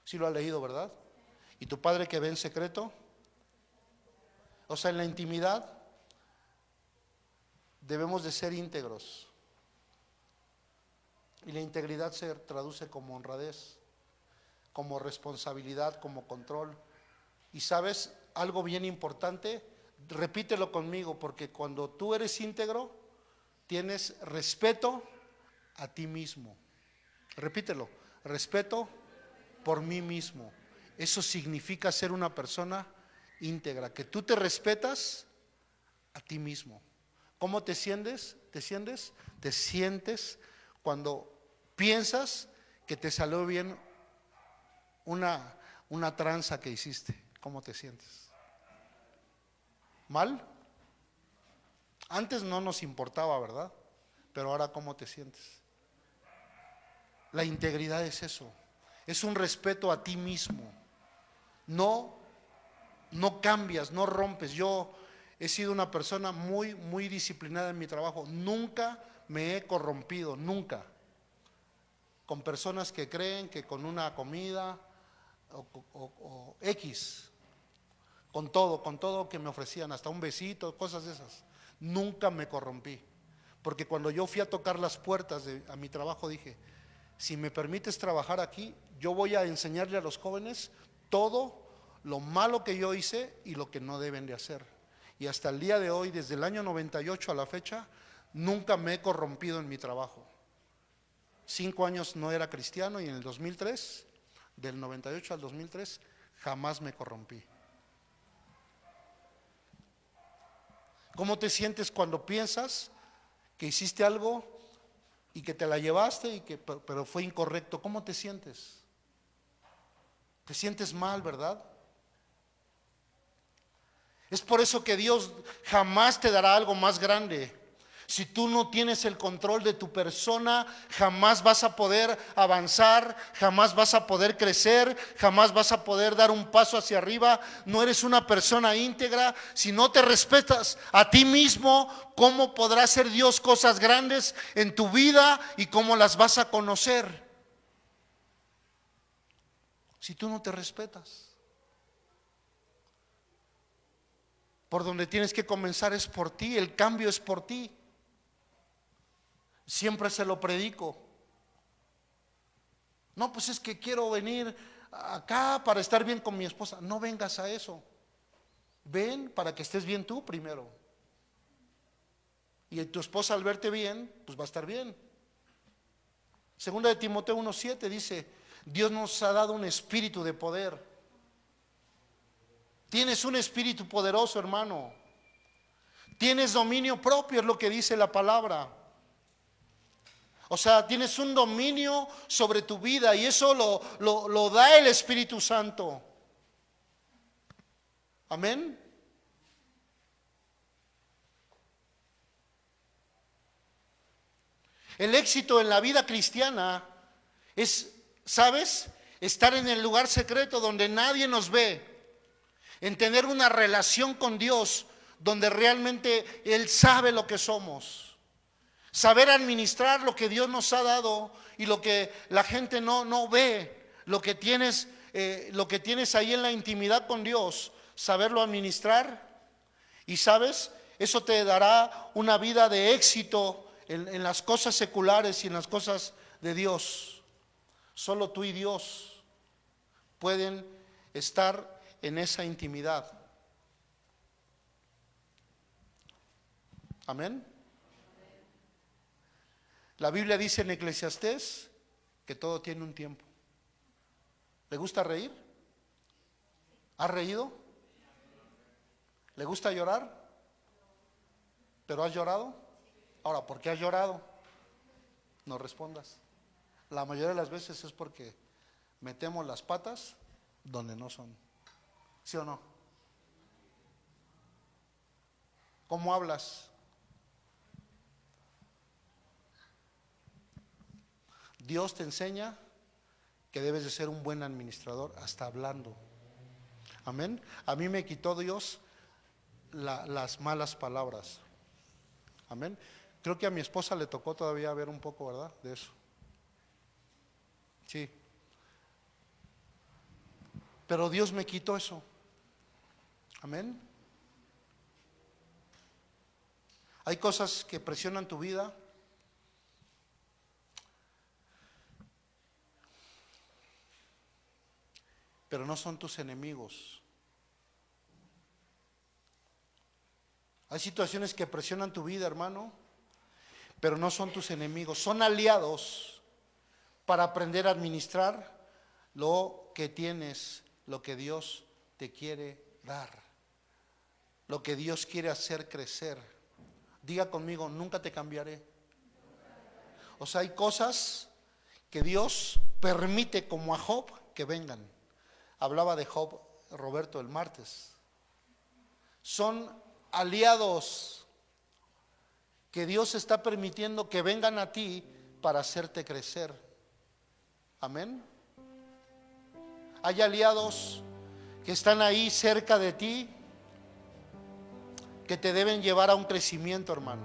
Si lo has leído, ¿verdad? Y tu Padre que ve en secreto, o sea, en la intimidad debemos de ser íntegros. Y la integridad se traduce como honradez, como responsabilidad, como control. Y sabes, algo bien importante, repítelo conmigo, porque cuando tú eres íntegro, tienes respeto a ti mismo. Repítelo, respeto por mí mismo. Eso significa ser una persona íntegra, que tú te respetas a ti mismo. ¿Cómo te sientes? ¿Te sientes? Te sientes cuando piensas que te salió bien una, una tranza que hiciste. ¿Cómo te sientes? ¿Mal? Antes no nos importaba, ¿verdad? Pero ahora ¿cómo te sientes? La integridad es eso. Es un respeto a ti mismo. No, no cambias, no rompes. Yo he sido una persona muy, muy disciplinada en mi trabajo. Nunca me he corrompido, nunca. Con personas que creen que con una comida o, o- o X, con todo, con todo que me ofrecían, hasta un besito, cosas de esas. Nunca me corrompí. Porque cuando yo fui a tocar las puertas de, a mi trabajo dije, si me permites trabajar aquí, yo voy a enseñarle a los jóvenes todo lo malo que yo hice y lo que no deben de hacer. Y hasta el día de hoy, desde el año 98 a la fecha, nunca me he corrompido en mi trabajo. Cinco años no era cristiano y en el 2003, del 98 al 2003, jamás me corrompí. ¿Cómo te sientes cuando piensas que hiciste algo y que te la llevaste y que pero, fue incorrecto? ¿Cómo te sientes? Te sientes mal, ¿verdad? Es por eso que Dios jamás te dará algo más grande. Si tú no tienes el control de tu persona, jamás vas a poder avanzar, jamás vas a poder crecer, jamás vas a poder dar un paso hacia arriba. No eres una persona íntegra. Si no te respetas a ti mismo, ¿cómo podrá hacer Dios cosas grandes en tu vida y cómo las vas a conocer? Si tú no te respetas. Por donde tienes que comenzar es por ti, el cambio es por ti. Siempre se lo predico. No, pues es que quiero venir acá para estar bien con mi esposa. No vengas a eso. Ven para que estés bien tú primero. Y tu esposa al verte bien, pues va a estar bien. Segunda de Timoteo 1.7 dice, Dios nos ha dado un espíritu de poder. Tienes un espíritu poderoso, hermano. Tienes dominio propio, es lo que dice la palabra. O sea, tienes un dominio sobre tu vida y eso lo, lo, lo da el Espíritu Santo. Amén. El éxito en la vida cristiana es, ¿sabes? Estar en el lugar secreto donde nadie nos ve. En tener una relación con Dios donde realmente Él sabe lo que somos. Saber administrar lo que Dios nos ha dado y lo que la gente no, no ve. Lo que, tienes, eh, lo que tienes ahí en la intimidad con Dios. Saberlo administrar. Y sabes, eso te dará una vida de éxito en, en las cosas seculares y en las cosas de Dios. Solo tú y Dios pueden estar en esa intimidad. Amén. La Biblia dice en Eclesiastés que todo tiene un tiempo. ¿Le gusta reír? ¿Has reído? ¿Le gusta llorar? ¿Pero has llorado? Ahora, ¿por qué has llorado? No respondas. La mayoría de las veces es porque metemos las patas donde no son. ¿Sí o no? ¿Cómo hablas? Dios te enseña que debes de ser un buen administrador hasta hablando. Amén. A mí me quitó Dios la- las malas palabras. Amén. Creo que a mi esposa le tocó todavía ver un poco, ¿verdad? De eso. Sí. Pero Dios me quitó eso. Amén. Hay cosas que presionan tu vida. Pero no son tus enemigos. Hay situaciones que presionan tu vida, hermano, pero no son tus enemigos. Son aliados para aprender a administrar lo que tienes, lo que Dios te quiere dar, lo que Dios quiere hacer crecer. Diga conmigo, nunca te cambiaré. O sea, hay cosas que Dios permite como a Job que vengan. Hablaba de Job Roberto el martes. Son aliados que Dios está permitiendo que vengan a ti para hacerte crecer. Amén. Hay aliados que están ahí cerca de ti que te deben llevar a un crecimiento, hermano.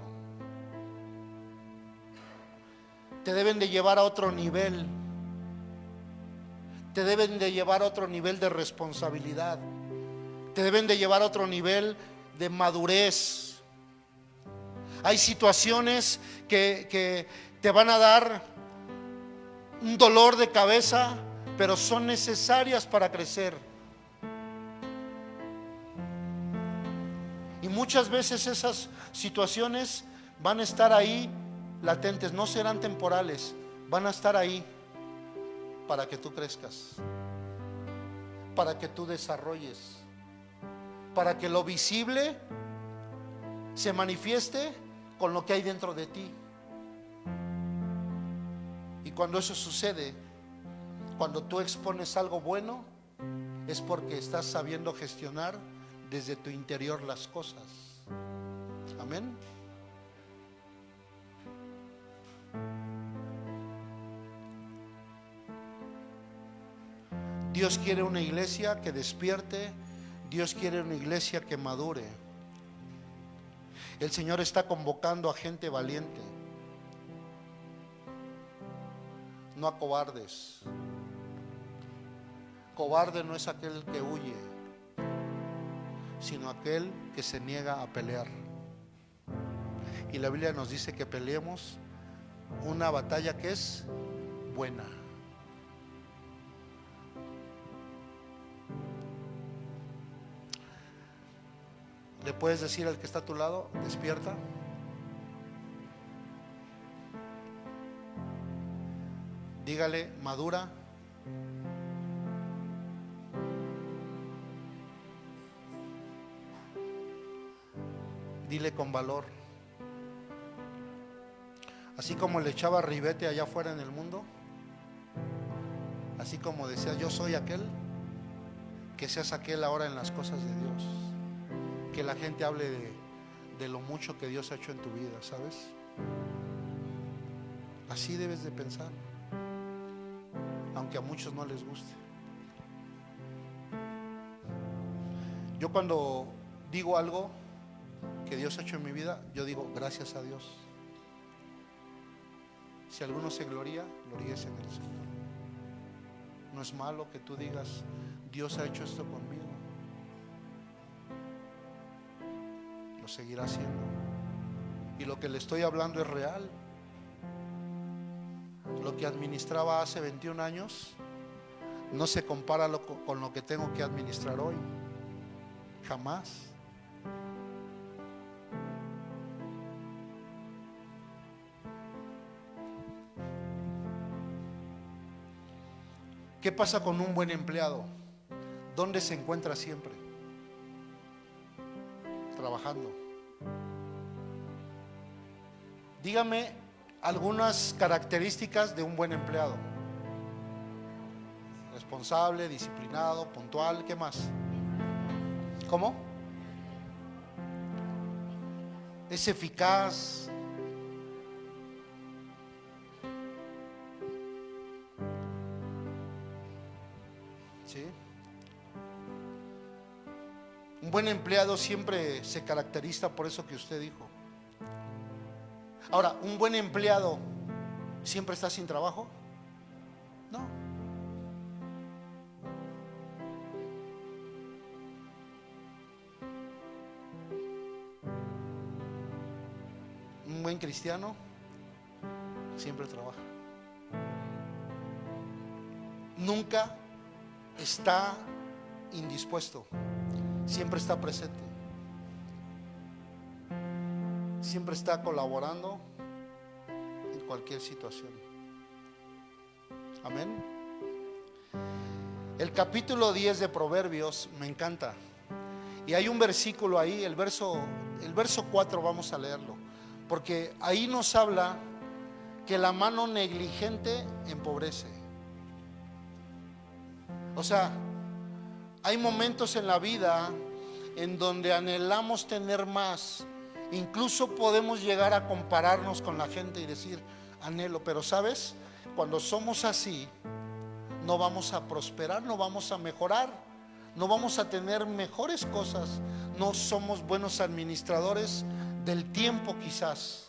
Te deben de llevar a otro nivel. Te deben de llevar a otro nivel de responsabilidad. Te deben de llevar a otro nivel de madurez. Hay situaciones que, que te van a dar un dolor de cabeza, pero son necesarias para crecer. Y muchas veces esas situaciones van a estar ahí latentes, no serán temporales, van a estar ahí para que tú crezcas, para que tú desarrolles, para que lo visible se manifieste con lo que hay dentro de ti. Y cuando eso sucede, cuando tú expones algo bueno, es porque estás sabiendo gestionar desde tu interior las cosas. Amén. Dios quiere una iglesia que despierte, Dios quiere una iglesia que madure. El Señor está convocando a gente valiente, no a cobardes. Cobarde no es aquel que huye, sino aquel que se niega a pelear. Y la Biblia nos dice que peleemos una batalla que es buena. ¿Le puedes decir al que está a tu lado, despierta? Dígale, madura. Dile con valor. Así como le echaba ribete allá afuera en el mundo, así como decía, yo soy aquel, que seas aquel ahora en las cosas de Dios. Que la gente hable de, de lo mucho que Dios ha hecho en tu vida, ¿sabes? Así debes de pensar, aunque a muchos no les guste. Yo cuando digo algo que Dios ha hecho en mi vida, yo digo gracias a Dios. Si alguno se gloria, gloríese en el Señor. No es malo que tú digas, Dios ha hecho esto conmigo. Seguirá haciendo. Y lo que le estoy hablando es real. Lo que administraba hace 21 años no se compara con lo que tengo que administrar hoy. Jamás. ¿Qué pasa con un buen empleado? ¿Dónde se encuentra siempre? Trabajando. Dígame algunas características de un buen empleado. Responsable, disciplinado, puntual, ¿qué más? ¿Cómo? Es eficaz. Buen empleado siempre se caracteriza por eso que usted dijo. Ahora, ¿un buen empleado siempre está sin trabajo? No. Un buen cristiano siempre trabaja. Nunca está indispuesto, siempre está presente, siempre está colaborando en cualquier situación. Amén. El capítulo 10 de Proverbios me encanta. Y hay un versículo ahí, el verso, el verso 4 vamos a leerlo, porque ahí nos habla que la mano negligente empobrece. O sea, hay momentos en la vida en donde anhelamos tener más. Incluso podemos llegar a compararnos con la gente y decir, anhelo, pero sabes, cuando somos así, no vamos a prosperar, no vamos a mejorar, no vamos a tener mejores cosas, no somos buenos administradores del tiempo quizás.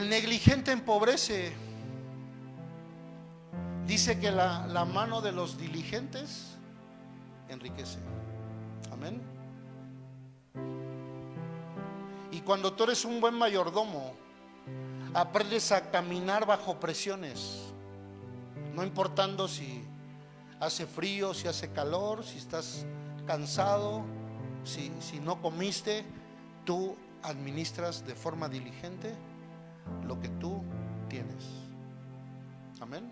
El negligente empobrece. Dice que la, mano de los diligentes enriquece. Amén. Y cuando tú eres un buen mayordomo, aprendes a caminar bajo presiones, no importando si hace frío, si hace calor, si estás cansado, si no comiste, tú administras de forma diligente lo que tú tienes. Amén.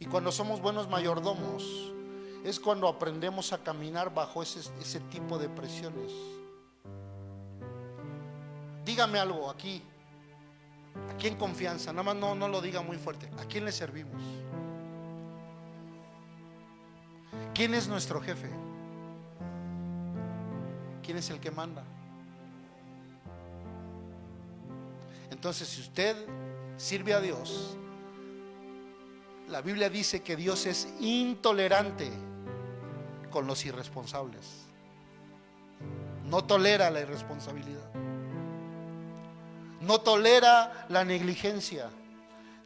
Y cuando somos buenos mayordomos, es cuando aprendemos a caminar bajo ese, tipo de presiones. Dígame algo aquí, aquí en confianza, nada más no, no lo diga muy fuerte. ¿A quién le servimos? ¿Quién es nuestro jefe? ¿Quién es el que manda? Entonces, si usted sirve a Dios, la Biblia dice que Dios es intolerante con los irresponsables. No tolera la irresponsabilidad. No tolera la negligencia.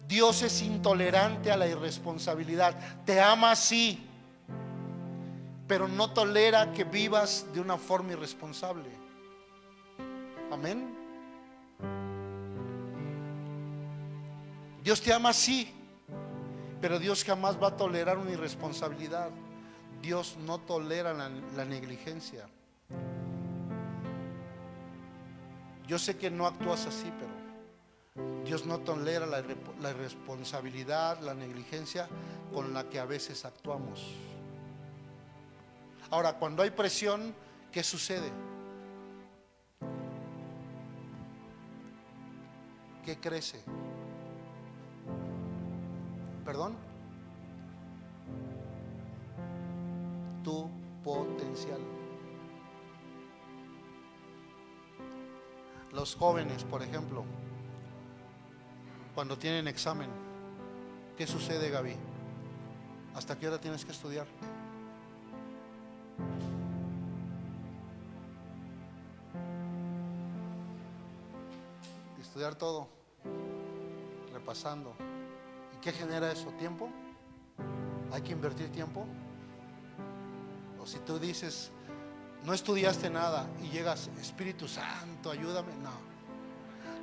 Dios es intolerante a la irresponsabilidad. Te ama sí, pero no tolera que vivas de una forma irresponsable. Amén. Dios te ama sí, pero Dios jamás va a tolerar una irresponsabilidad. Dios no tolera la, negligencia. Yo sé que no actúas así, pero Dios no tolera la, la irresponsabilidad, la negligencia con la que a veces actuamos. Ahora, cuando hay presión, ¿qué sucede? ¿Qué crece? ¿Perdón? Tu potencial. Los jóvenes, por ejemplo, cuando tienen examen, ¿qué sucede, Gaby? ¿Hasta qué hora tienes que estudiar? Estudiar todo, repasando. ¿Y qué genera eso? ¿Tiempo? ¿Hay que invertir tiempo? O si tú dices, no estudiaste nada y llegas, Espíritu Santo, ayúdame. No,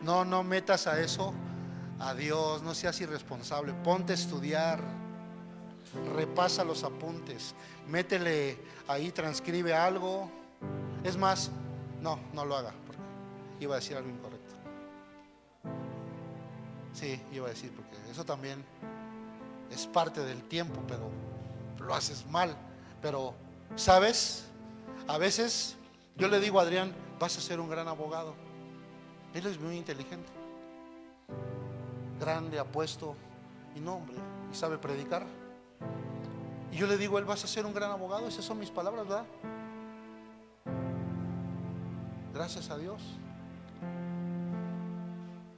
no, no metas a eso a Dios, no seas irresponsable. Ponte a estudiar, repasa los apuntes, métele ahí, transcribe algo. Es más, no, no lo haga, porque iba a decir algo incorrecto. Sí, iba a decir, porque eso también es parte del tiempo, pero lo haces mal. Pero, ¿sabes? A veces yo le digo a Adrián, vas a ser un gran abogado. Él es muy inteligente, grande, apuesto, y no, hombre, y sabe predicar. Y yo le digo, él vas a ser un gran abogado, esas son mis palabras, ¿verdad? Gracias a Dios.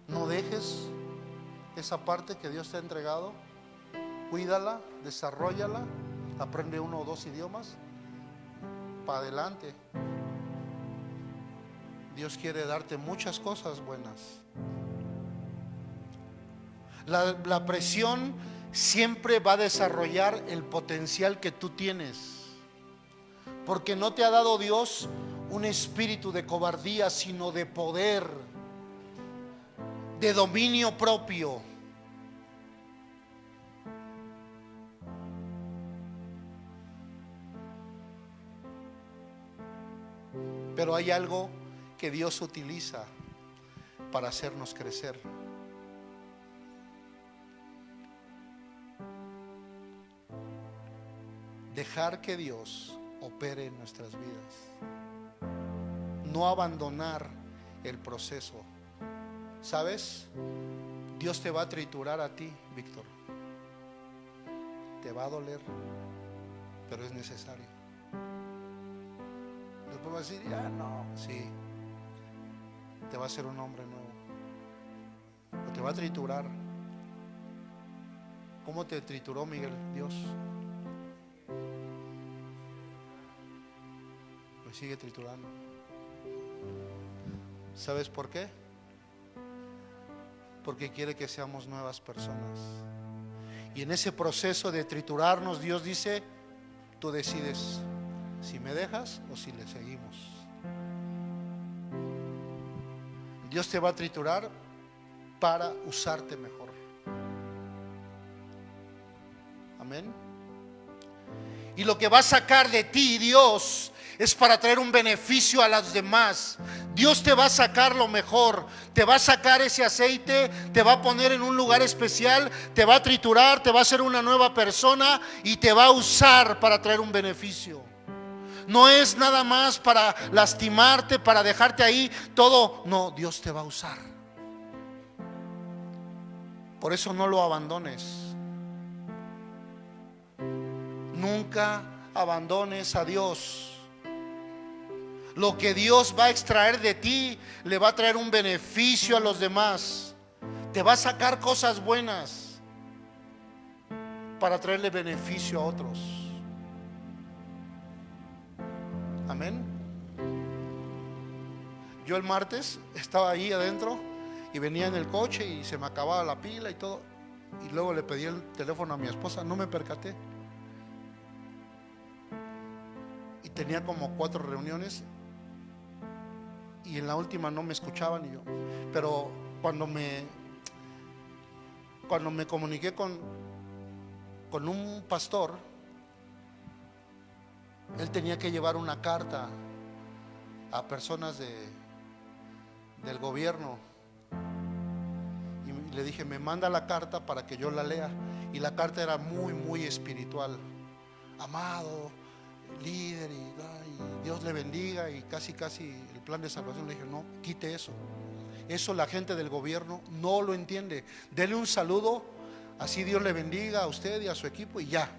No dejes esa parte que Dios te ha entregado, cuídala, desarrollala, aprende uno o dos idiomas, para adelante. Dios quiere darte muchas cosas buenas. La, la presión siempre va a desarrollar el potencial que tú tienes. Porque no te ha dado Dios un espíritu de cobardía, sino de poder, de dominio propio. Pero hay algo que Dios utiliza para hacernos crecer. Dejar que Dios opere en nuestras vidas. No abandonar el proceso. ¿Sabes? Dios te va a triturar a ti, Víctor. te va a doler, pero es necesario. Después va a decir, ya no, sí, te va a hacer un hombre nuevo, o te va a triturar. ¿Cómo te trituró Miguel Dios? Me sigue triturando. ¿Sabes por qué? Porque quiere que seamos nuevas personas. Y en ese proceso de triturarnos, Dios dice, tú decides si me dejas o si le seguimos. Dios te va a triturar para usarte mejor. Amén. Y lo que va a sacar de ti Dios es para traer un beneficio a los demás. Dios te va a sacar lo mejor, te va a sacar ese aceite, te va a poner en un lugar especial, te va a triturar, te va a hacer una nueva persona y te va a usar para traer un beneficio. No es nada más para lastimarte, para dejarte ahí todo. No, Dios te va a usar. Por eso no lo abandones. Nunca abandones a Dios. Lo que Dios va a extraer de ti le va a traer un beneficio a los demás. Te va a sacar cosas buenas para traerle beneficio a otros. Amén. Yo el martes estaba ahí adentro y venía en el coche y se me acababa la pila y todo. Y luego le pedí el teléfono a mi esposa, no me percaté. Y tenía como cuatro reuniones y en la última no me escuchaban y yo. Pero cuando me cuando me comuniqué con con un pastor, él tenía que llevar una carta a personas de del gobierno. Y le dije, "Me manda la carta para que yo la lea." Y la carta era muy muy espiritual. Amado, líder y, Dios le bendiga y casi casi el plan de salvación le dije, no, quite eso. Eso la gente del gobierno no lo entiende. Dele un saludo, así Dios le bendiga a usted y a su equipo y ya.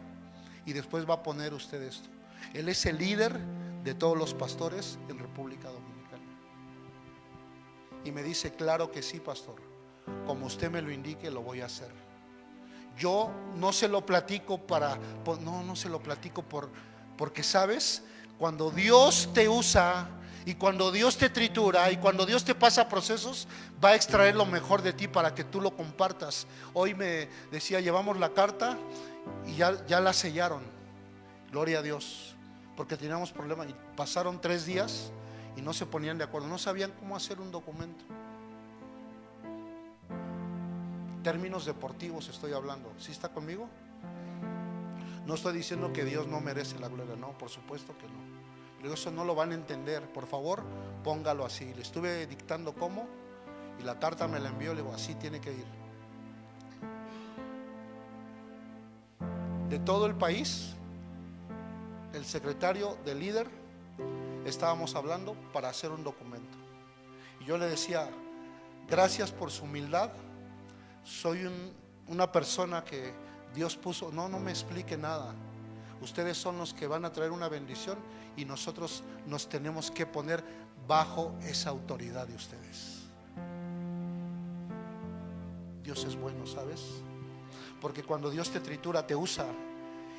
Y después va a poner usted esto. Él es el líder de todos los pastores en República Dominicana. Y me dice, claro que sí, pastor. Como usted me lo indique, lo voy a hacer. Yo no se lo platico para, no, no se lo platico por, porque sabes, cuando Dios te usa y cuando Dios te tritura y cuando Dios te pasa procesos, va a extraer lo mejor de ti para que tú lo compartas. Hoy me decía, llevamos la carta y ya, la sellaron. Gloria a Dios. Porque teníamos problemas y pasaron tres días y no se ponían de acuerdo. No sabían cómo hacer un documento. Términos deportivos estoy hablando. ¿Sí está conmigo? No estoy diciendo que Dios no merece la gloria, no, por supuesto que no. Eso no lo van a entender. Por favor, póngalo así. Le estuve dictando cómo y la carta me la envió. Le digo, así tiene que ir. De todo el país, el secretario del líder, estábamos hablando para hacer un documento. Y yo le decía, gracias por su humildad. Soy un, una persona que Dios puso, no, no me explique nada. Ustedes son los que van a traer una bendición y nosotros nos tenemos que poner bajo esa autoridad de ustedes. Dios es bueno, ¿sabes? Porque cuando Dios te tritura, te usa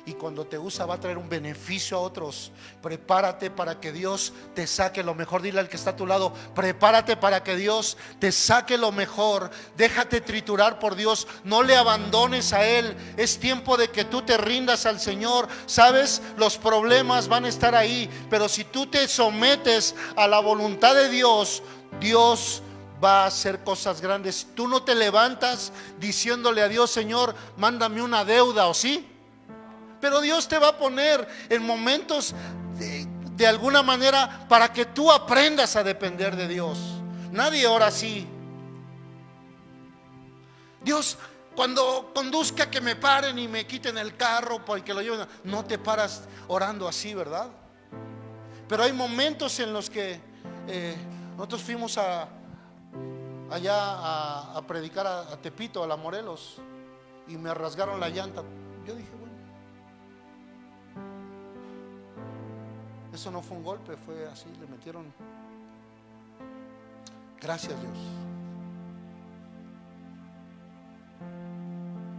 y cuando te usa va a traer un beneficio a otros. Prepárate para que Dios te saque lo mejor. Dile al que está a tu lado, prepárate para que Dios te saque lo mejor. Déjate triturar por Dios. No le abandones a Él. Es tiempo de que tú te rindas al Señor. Sabes, los problemas van a estar ahí. Pero si tú te sometes a la voluntad de Dios, Dios va a hacer cosas grandes. Tú no te levantas diciéndole a Dios, Señor, mándame una deuda, ¿o sí? Pero Dios te va a poner en momentos de, alguna manera para que tú aprendas a depender de Dios. Nadie ora así. Dios, cuando conduzca que me paren y me quiten el carro porque lo lleven, no te paras orando así, ¿verdad? Pero hay momentos en los que eh, nosotros fuimos a, allá a, a predicar a, a Tepito, a la Morelos, y me rasgaron la llanta. Yo dije, Eso no fue un golpe, fue así, le metieron. Gracias Dios.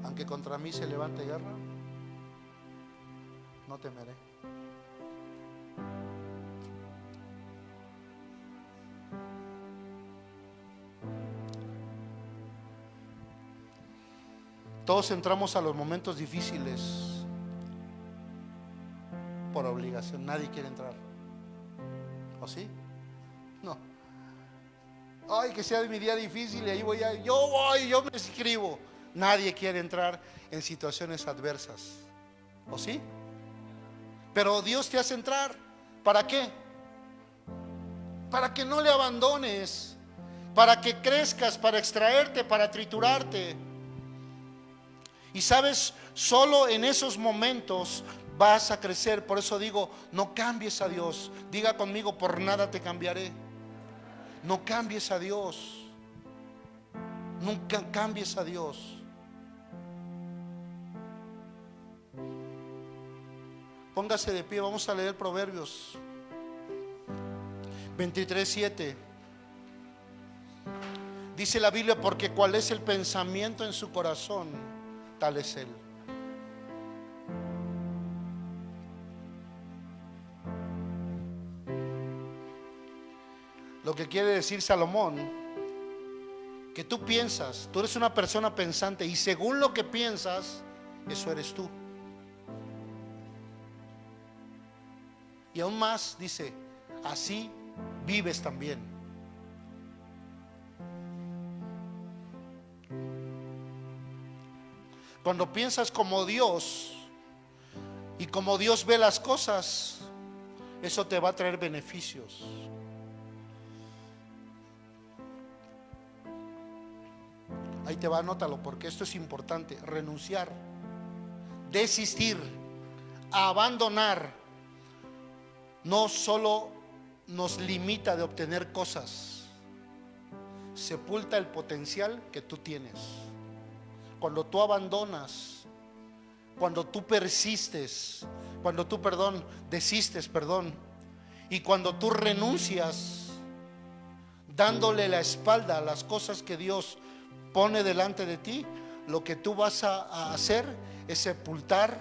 Aunque contra mí se levante guerra, no temeré. Todos entramos a los momentos difíciles por obligación. Nadie quiere entrar. ¿O sí? No. Ay, que sea mi día difícil y ahí voy a... Yo voy, yo me escribo. Nadie quiere entrar en situaciones adversas. ¿O sí? Pero Dios te hace entrar. ¿Para qué? Para que no le abandones. Para que crezcas, para extraerte, para triturarte. Y sabes, solo en esos momentos vas a crecer. Por eso digo, no cambies a Dios. Diga conmigo, por nada te cambiaré. No cambies a Dios. Nunca cambies a Dios. Póngase de pie, vamos a leer Proverbios 23, 7. Dice la Biblia, porque cuál es el pensamiento en su corazón, tal es él. Que quiere decir Salomón, que tú piensas, tú eres una persona pensante y según lo que piensas, eso eres tú. Y aún más dice, así vives también. Cuando piensas como Dios y como Dios ve las cosas, eso te va a traer beneficios. Ahí te va, anótalo, porque esto es importante. Renunciar, desistir, abandonar, no solo nos limita de obtener cosas, sepulta el potencial que tú tienes. Cuando tú abandonas, cuando tú persistes, cuando tú, perdón, desistes, perdón, y cuando tú renuncias, dándole la espalda a las cosas que Dios pone delante de ti, lo que tú vas a, hacer es sepultar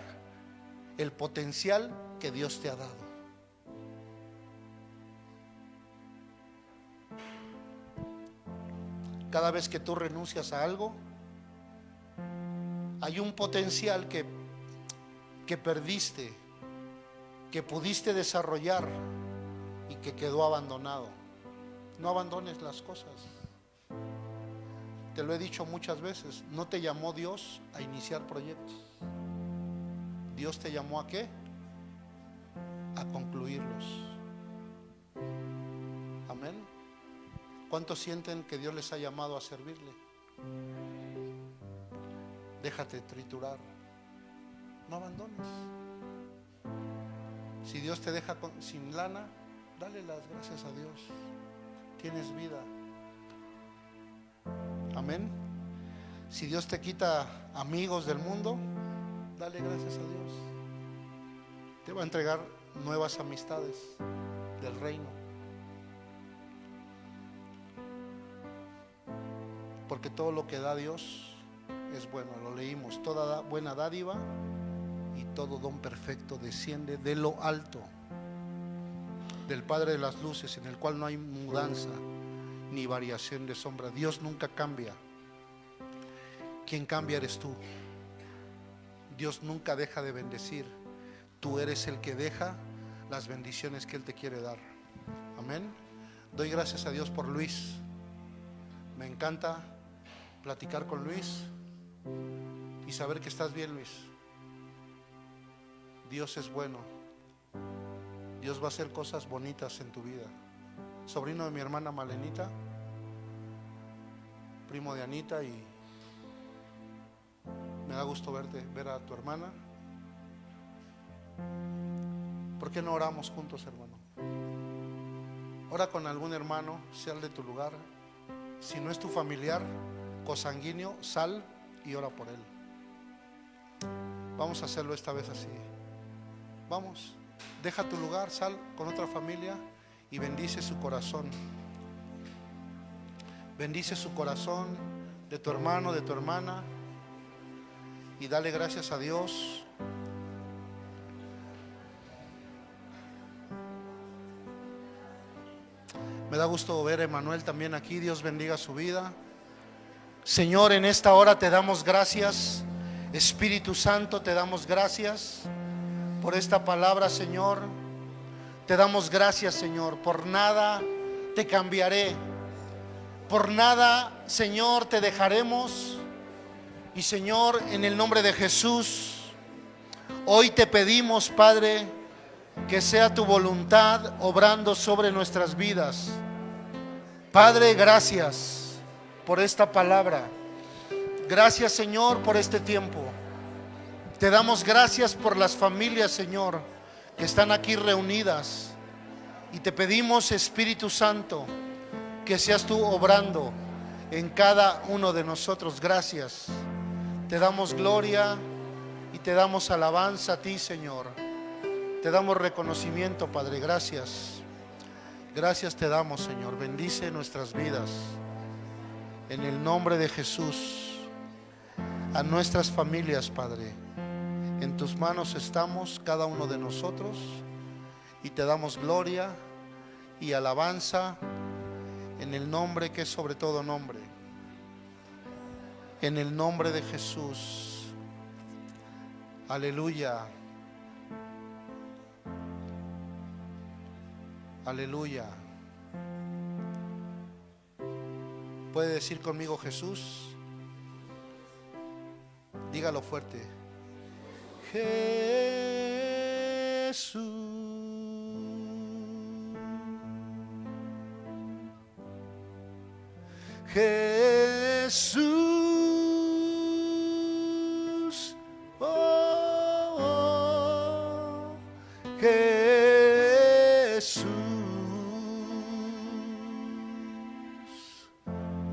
el potencial que Dios te ha dado. Cada vez que tú renuncias a algo, hay un potencial que, que perdiste, que pudiste desarrollar y que quedó abandonado. No abandones las cosas. Te lo he dicho muchas veces, no te llamó Dios a iniciar proyectos. Dios te llamó a qué? A concluirlos. Amén. ¿Cuántos sienten que Dios les ha llamado a servirle? Déjate triturar. No abandones. Si Dios te deja sin lana, dale las gracias a Dios. Tienes vida. Amén. Si Dios te quita amigos del mundo, dale gracias a Dios. Te va a entregar nuevas amistades del reino. Porque todo lo que da Dios es bueno, lo leímos. Toda da- buena dádiva y todo don perfecto desciende de lo alto, del Padre de las Luces, en el cual no hay mudanza ni variación de sombra. Dios nunca cambia. Quien cambia eres tú. Dios nunca deja de bendecir. Tú eres el que deja las bendiciones que Él te quiere dar. Amén. Doy gracias a Dios por Luis. Me encanta platicar con Luis y saber que estás bien, Luis. Dios es bueno. Dios va a hacer cosas bonitas en tu vida. Sobrino de mi hermana Malenita, primo de Anita y me da gusto verte, ver a tu hermana. ¿Por qué no oramos juntos, hermano? Ora con algún hermano, sea el de tu lugar. Si no es tu familiar, cosanguíneo, sal y ora por él. Vamos a hacerlo esta vez así. Vamos. deja tu lugar, sal con otra familia y bendice su corazón. Bendice su corazón de tu hermano, de tu hermana y dale gracias a Dios. Me da gusto ver a Emanuel también aquí. Dios bendiga su vida. Señor, en esta hora te damos gracias. Espíritu Santo, te damos gracias por esta palabra, Señor. Te damos gracias, Señor. Por nada te cambiaré. Por nada, Señor, te dejaremos. Y Señor, en el nombre de Jesús, hoy te pedimos, Padre, que sea tu voluntad obrando sobre nuestras vidas. Padre, gracias por esta palabra. Gracias, Señor, por este tiempo. Te damos gracias por las familias, Señor, que están aquí reunidas. Y te pedimos, Espíritu Santo, que seas tú obrando en cada uno de nosotros. Gracias. Te damos gloria y te damos alabanza a ti, Señor. Te damos reconocimiento, Padre. Gracias. Gracias te damos, Señor. Bendice nuestras vidas. En el nombre de Jesús. A nuestras familias, Padre. En tus manos estamos, cada uno de nosotros. Y te damos gloria y alabanza en el nombre que es sobre todo nombre. En el nombre de Jesús. Aleluya. Aleluya. ¿Puede decir conmigo Jesús? Dígalo fuerte. Jesús. Jesús. Oh, oh, Jesús.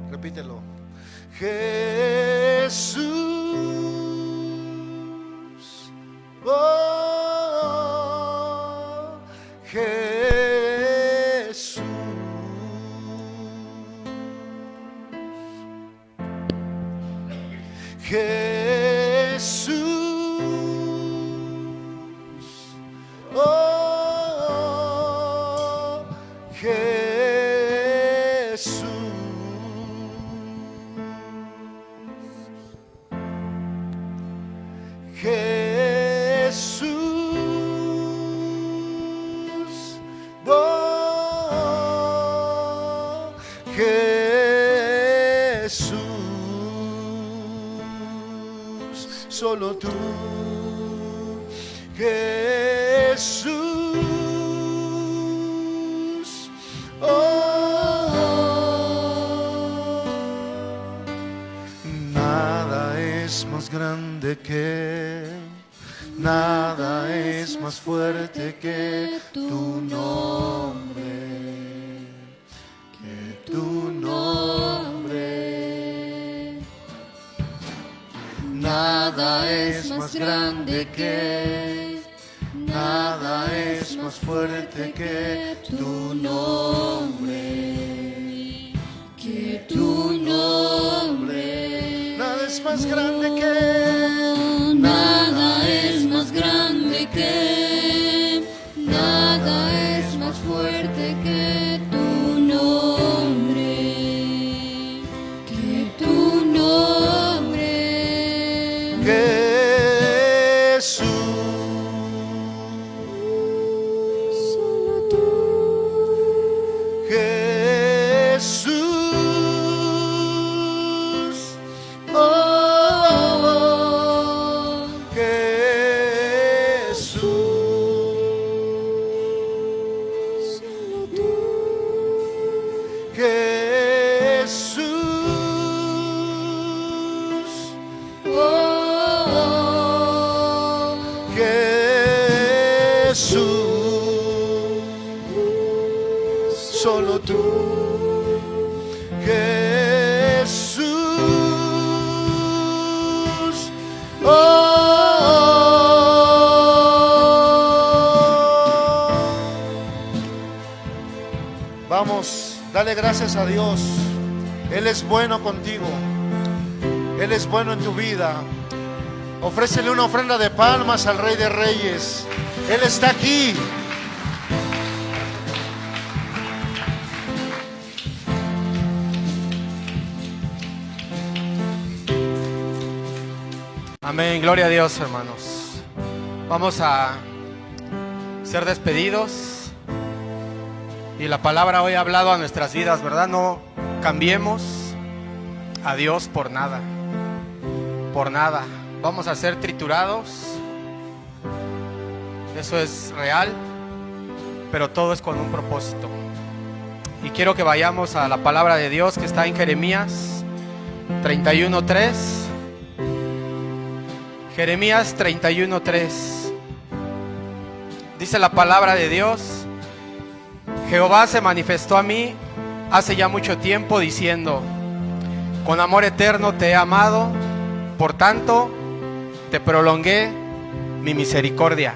Repítelo. Jesús. Solo tú. Gracias a Dios. Él es bueno contigo. Él es bueno en tu vida. Ofrécele una ofrenda de palmas al Rey de Reyes. Él está aquí. Amén, gloria a Dios, hermanos. Vamos a ser despedidos. Y la palabra hoy ha hablado a nuestras vidas, ¿verdad? No cambiemos a Dios por nada. Por nada. Vamos a ser triturados. Eso es real. Pero todo es con un propósito. Y quiero que vayamos a la palabra de Dios que está en Jeremías 31.3. Jeremías 31:3. Dice la palabra de Dios, Jehová se manifestó a mí hace ya mucho tiempo diciendo, con amor eterno te he amado, por tanto te prolongué mi misericordia.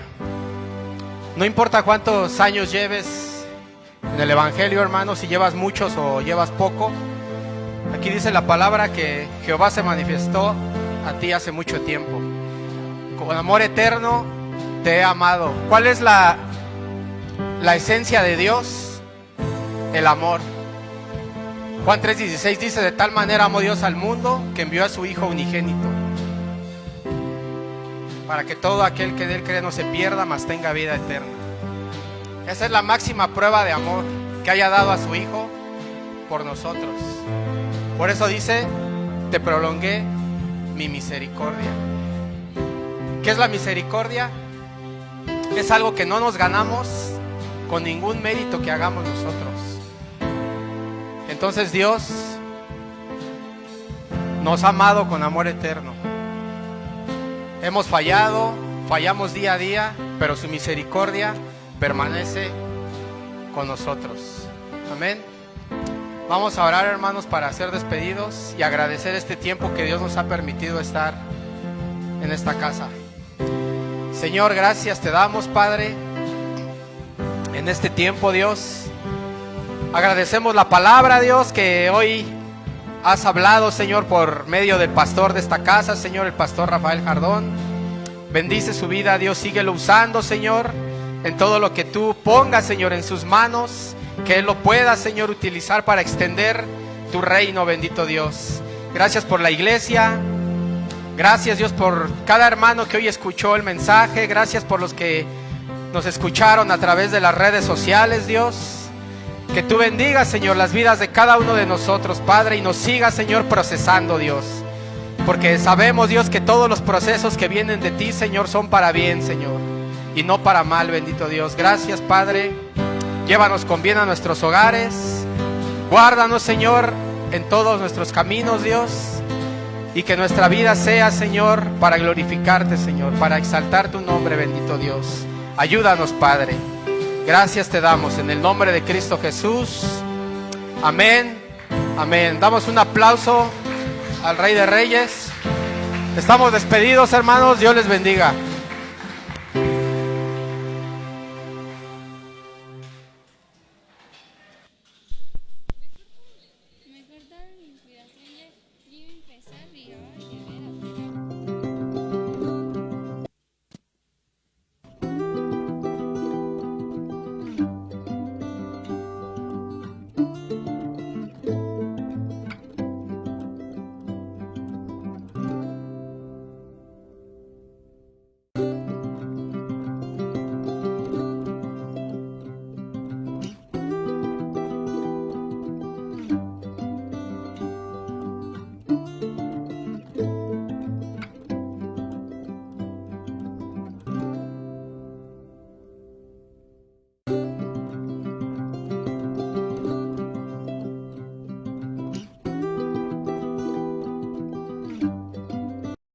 No importa cuántos años lleves en el Evangelio, hermano, si llevas muchos o llevas poco, aquí dice la palabra que Jehová se manifestó a ti hace mucho tiempo con amor eterno te he amado. ¿Cuál es la, la esencia de Dios? El amor. Juan 3:16 dice, de tal manera amó Dios al mundo que envió a su Hijo unigénito, para que todo aquel que en él cree no se pierda, mas tenga vida eterna. Esa es la máxima prueba de amor que haya dado a su Hijo por nosotros. Por eso dice, te prolongué mi misericordia. ¿Qué es la misericordia? Es algo que no nos ganamos con ningún mérito que hagamos nosotros. Entonces Dios nos ha amado con amor eterno. Hemos fallado, fallamos día a día, pero su misericordia permanece con nosotros. Amén. Vamos a orar, hermanos, para ser despedidos y agradecer este tiempo que Dios nos ha permitido estar en esta casa. Señor, gracias te damos, Padre, en este tiempo, Dios. Agradecemos la palabra, Dios, que hoy has hablado, Señor, por medio del pastor de esta casa, Señor, el pastor Rafael Jardón. Bendice su vida, Dios, síguelo usando, Señor, en todo lo que tú pongas, Señor, en sus manos, que Él lo pueda, Señor, utilizar para extender tu reino, bendito Dios. Gracias por la iglesia, Gracias Dios por cada hermano que hoy escuchó el mensaje. Gracias por los que nos escucharon a través de las redes sociales, Dios. Que tú bendigas, Señor, las vidas de cada uno de nosotros, Padre, y nos sigas, Señor, procesando, Dios. Porque sabemos, Dios, que todos los procesos que vienen de ti, Señor, son para bien, Señor. Y no para mal, bendito Dios. Gracias, Padre. Llévanos con bien a nuestros hogares. Guárdanos, Señor, en todos nuestros caminos, Dios. Y que nuestra vida sea, Señor, para glorificarte, Señor, para exaltar tu nombre, bendito Dios. Ayúdanos, Padre. Gracias te damos en el nombre de Cristo Jesús. Amén. Amén. Damos un aplauso al Rey de Reyes. Estamos despedidos, hermanos. Dios les bendiga.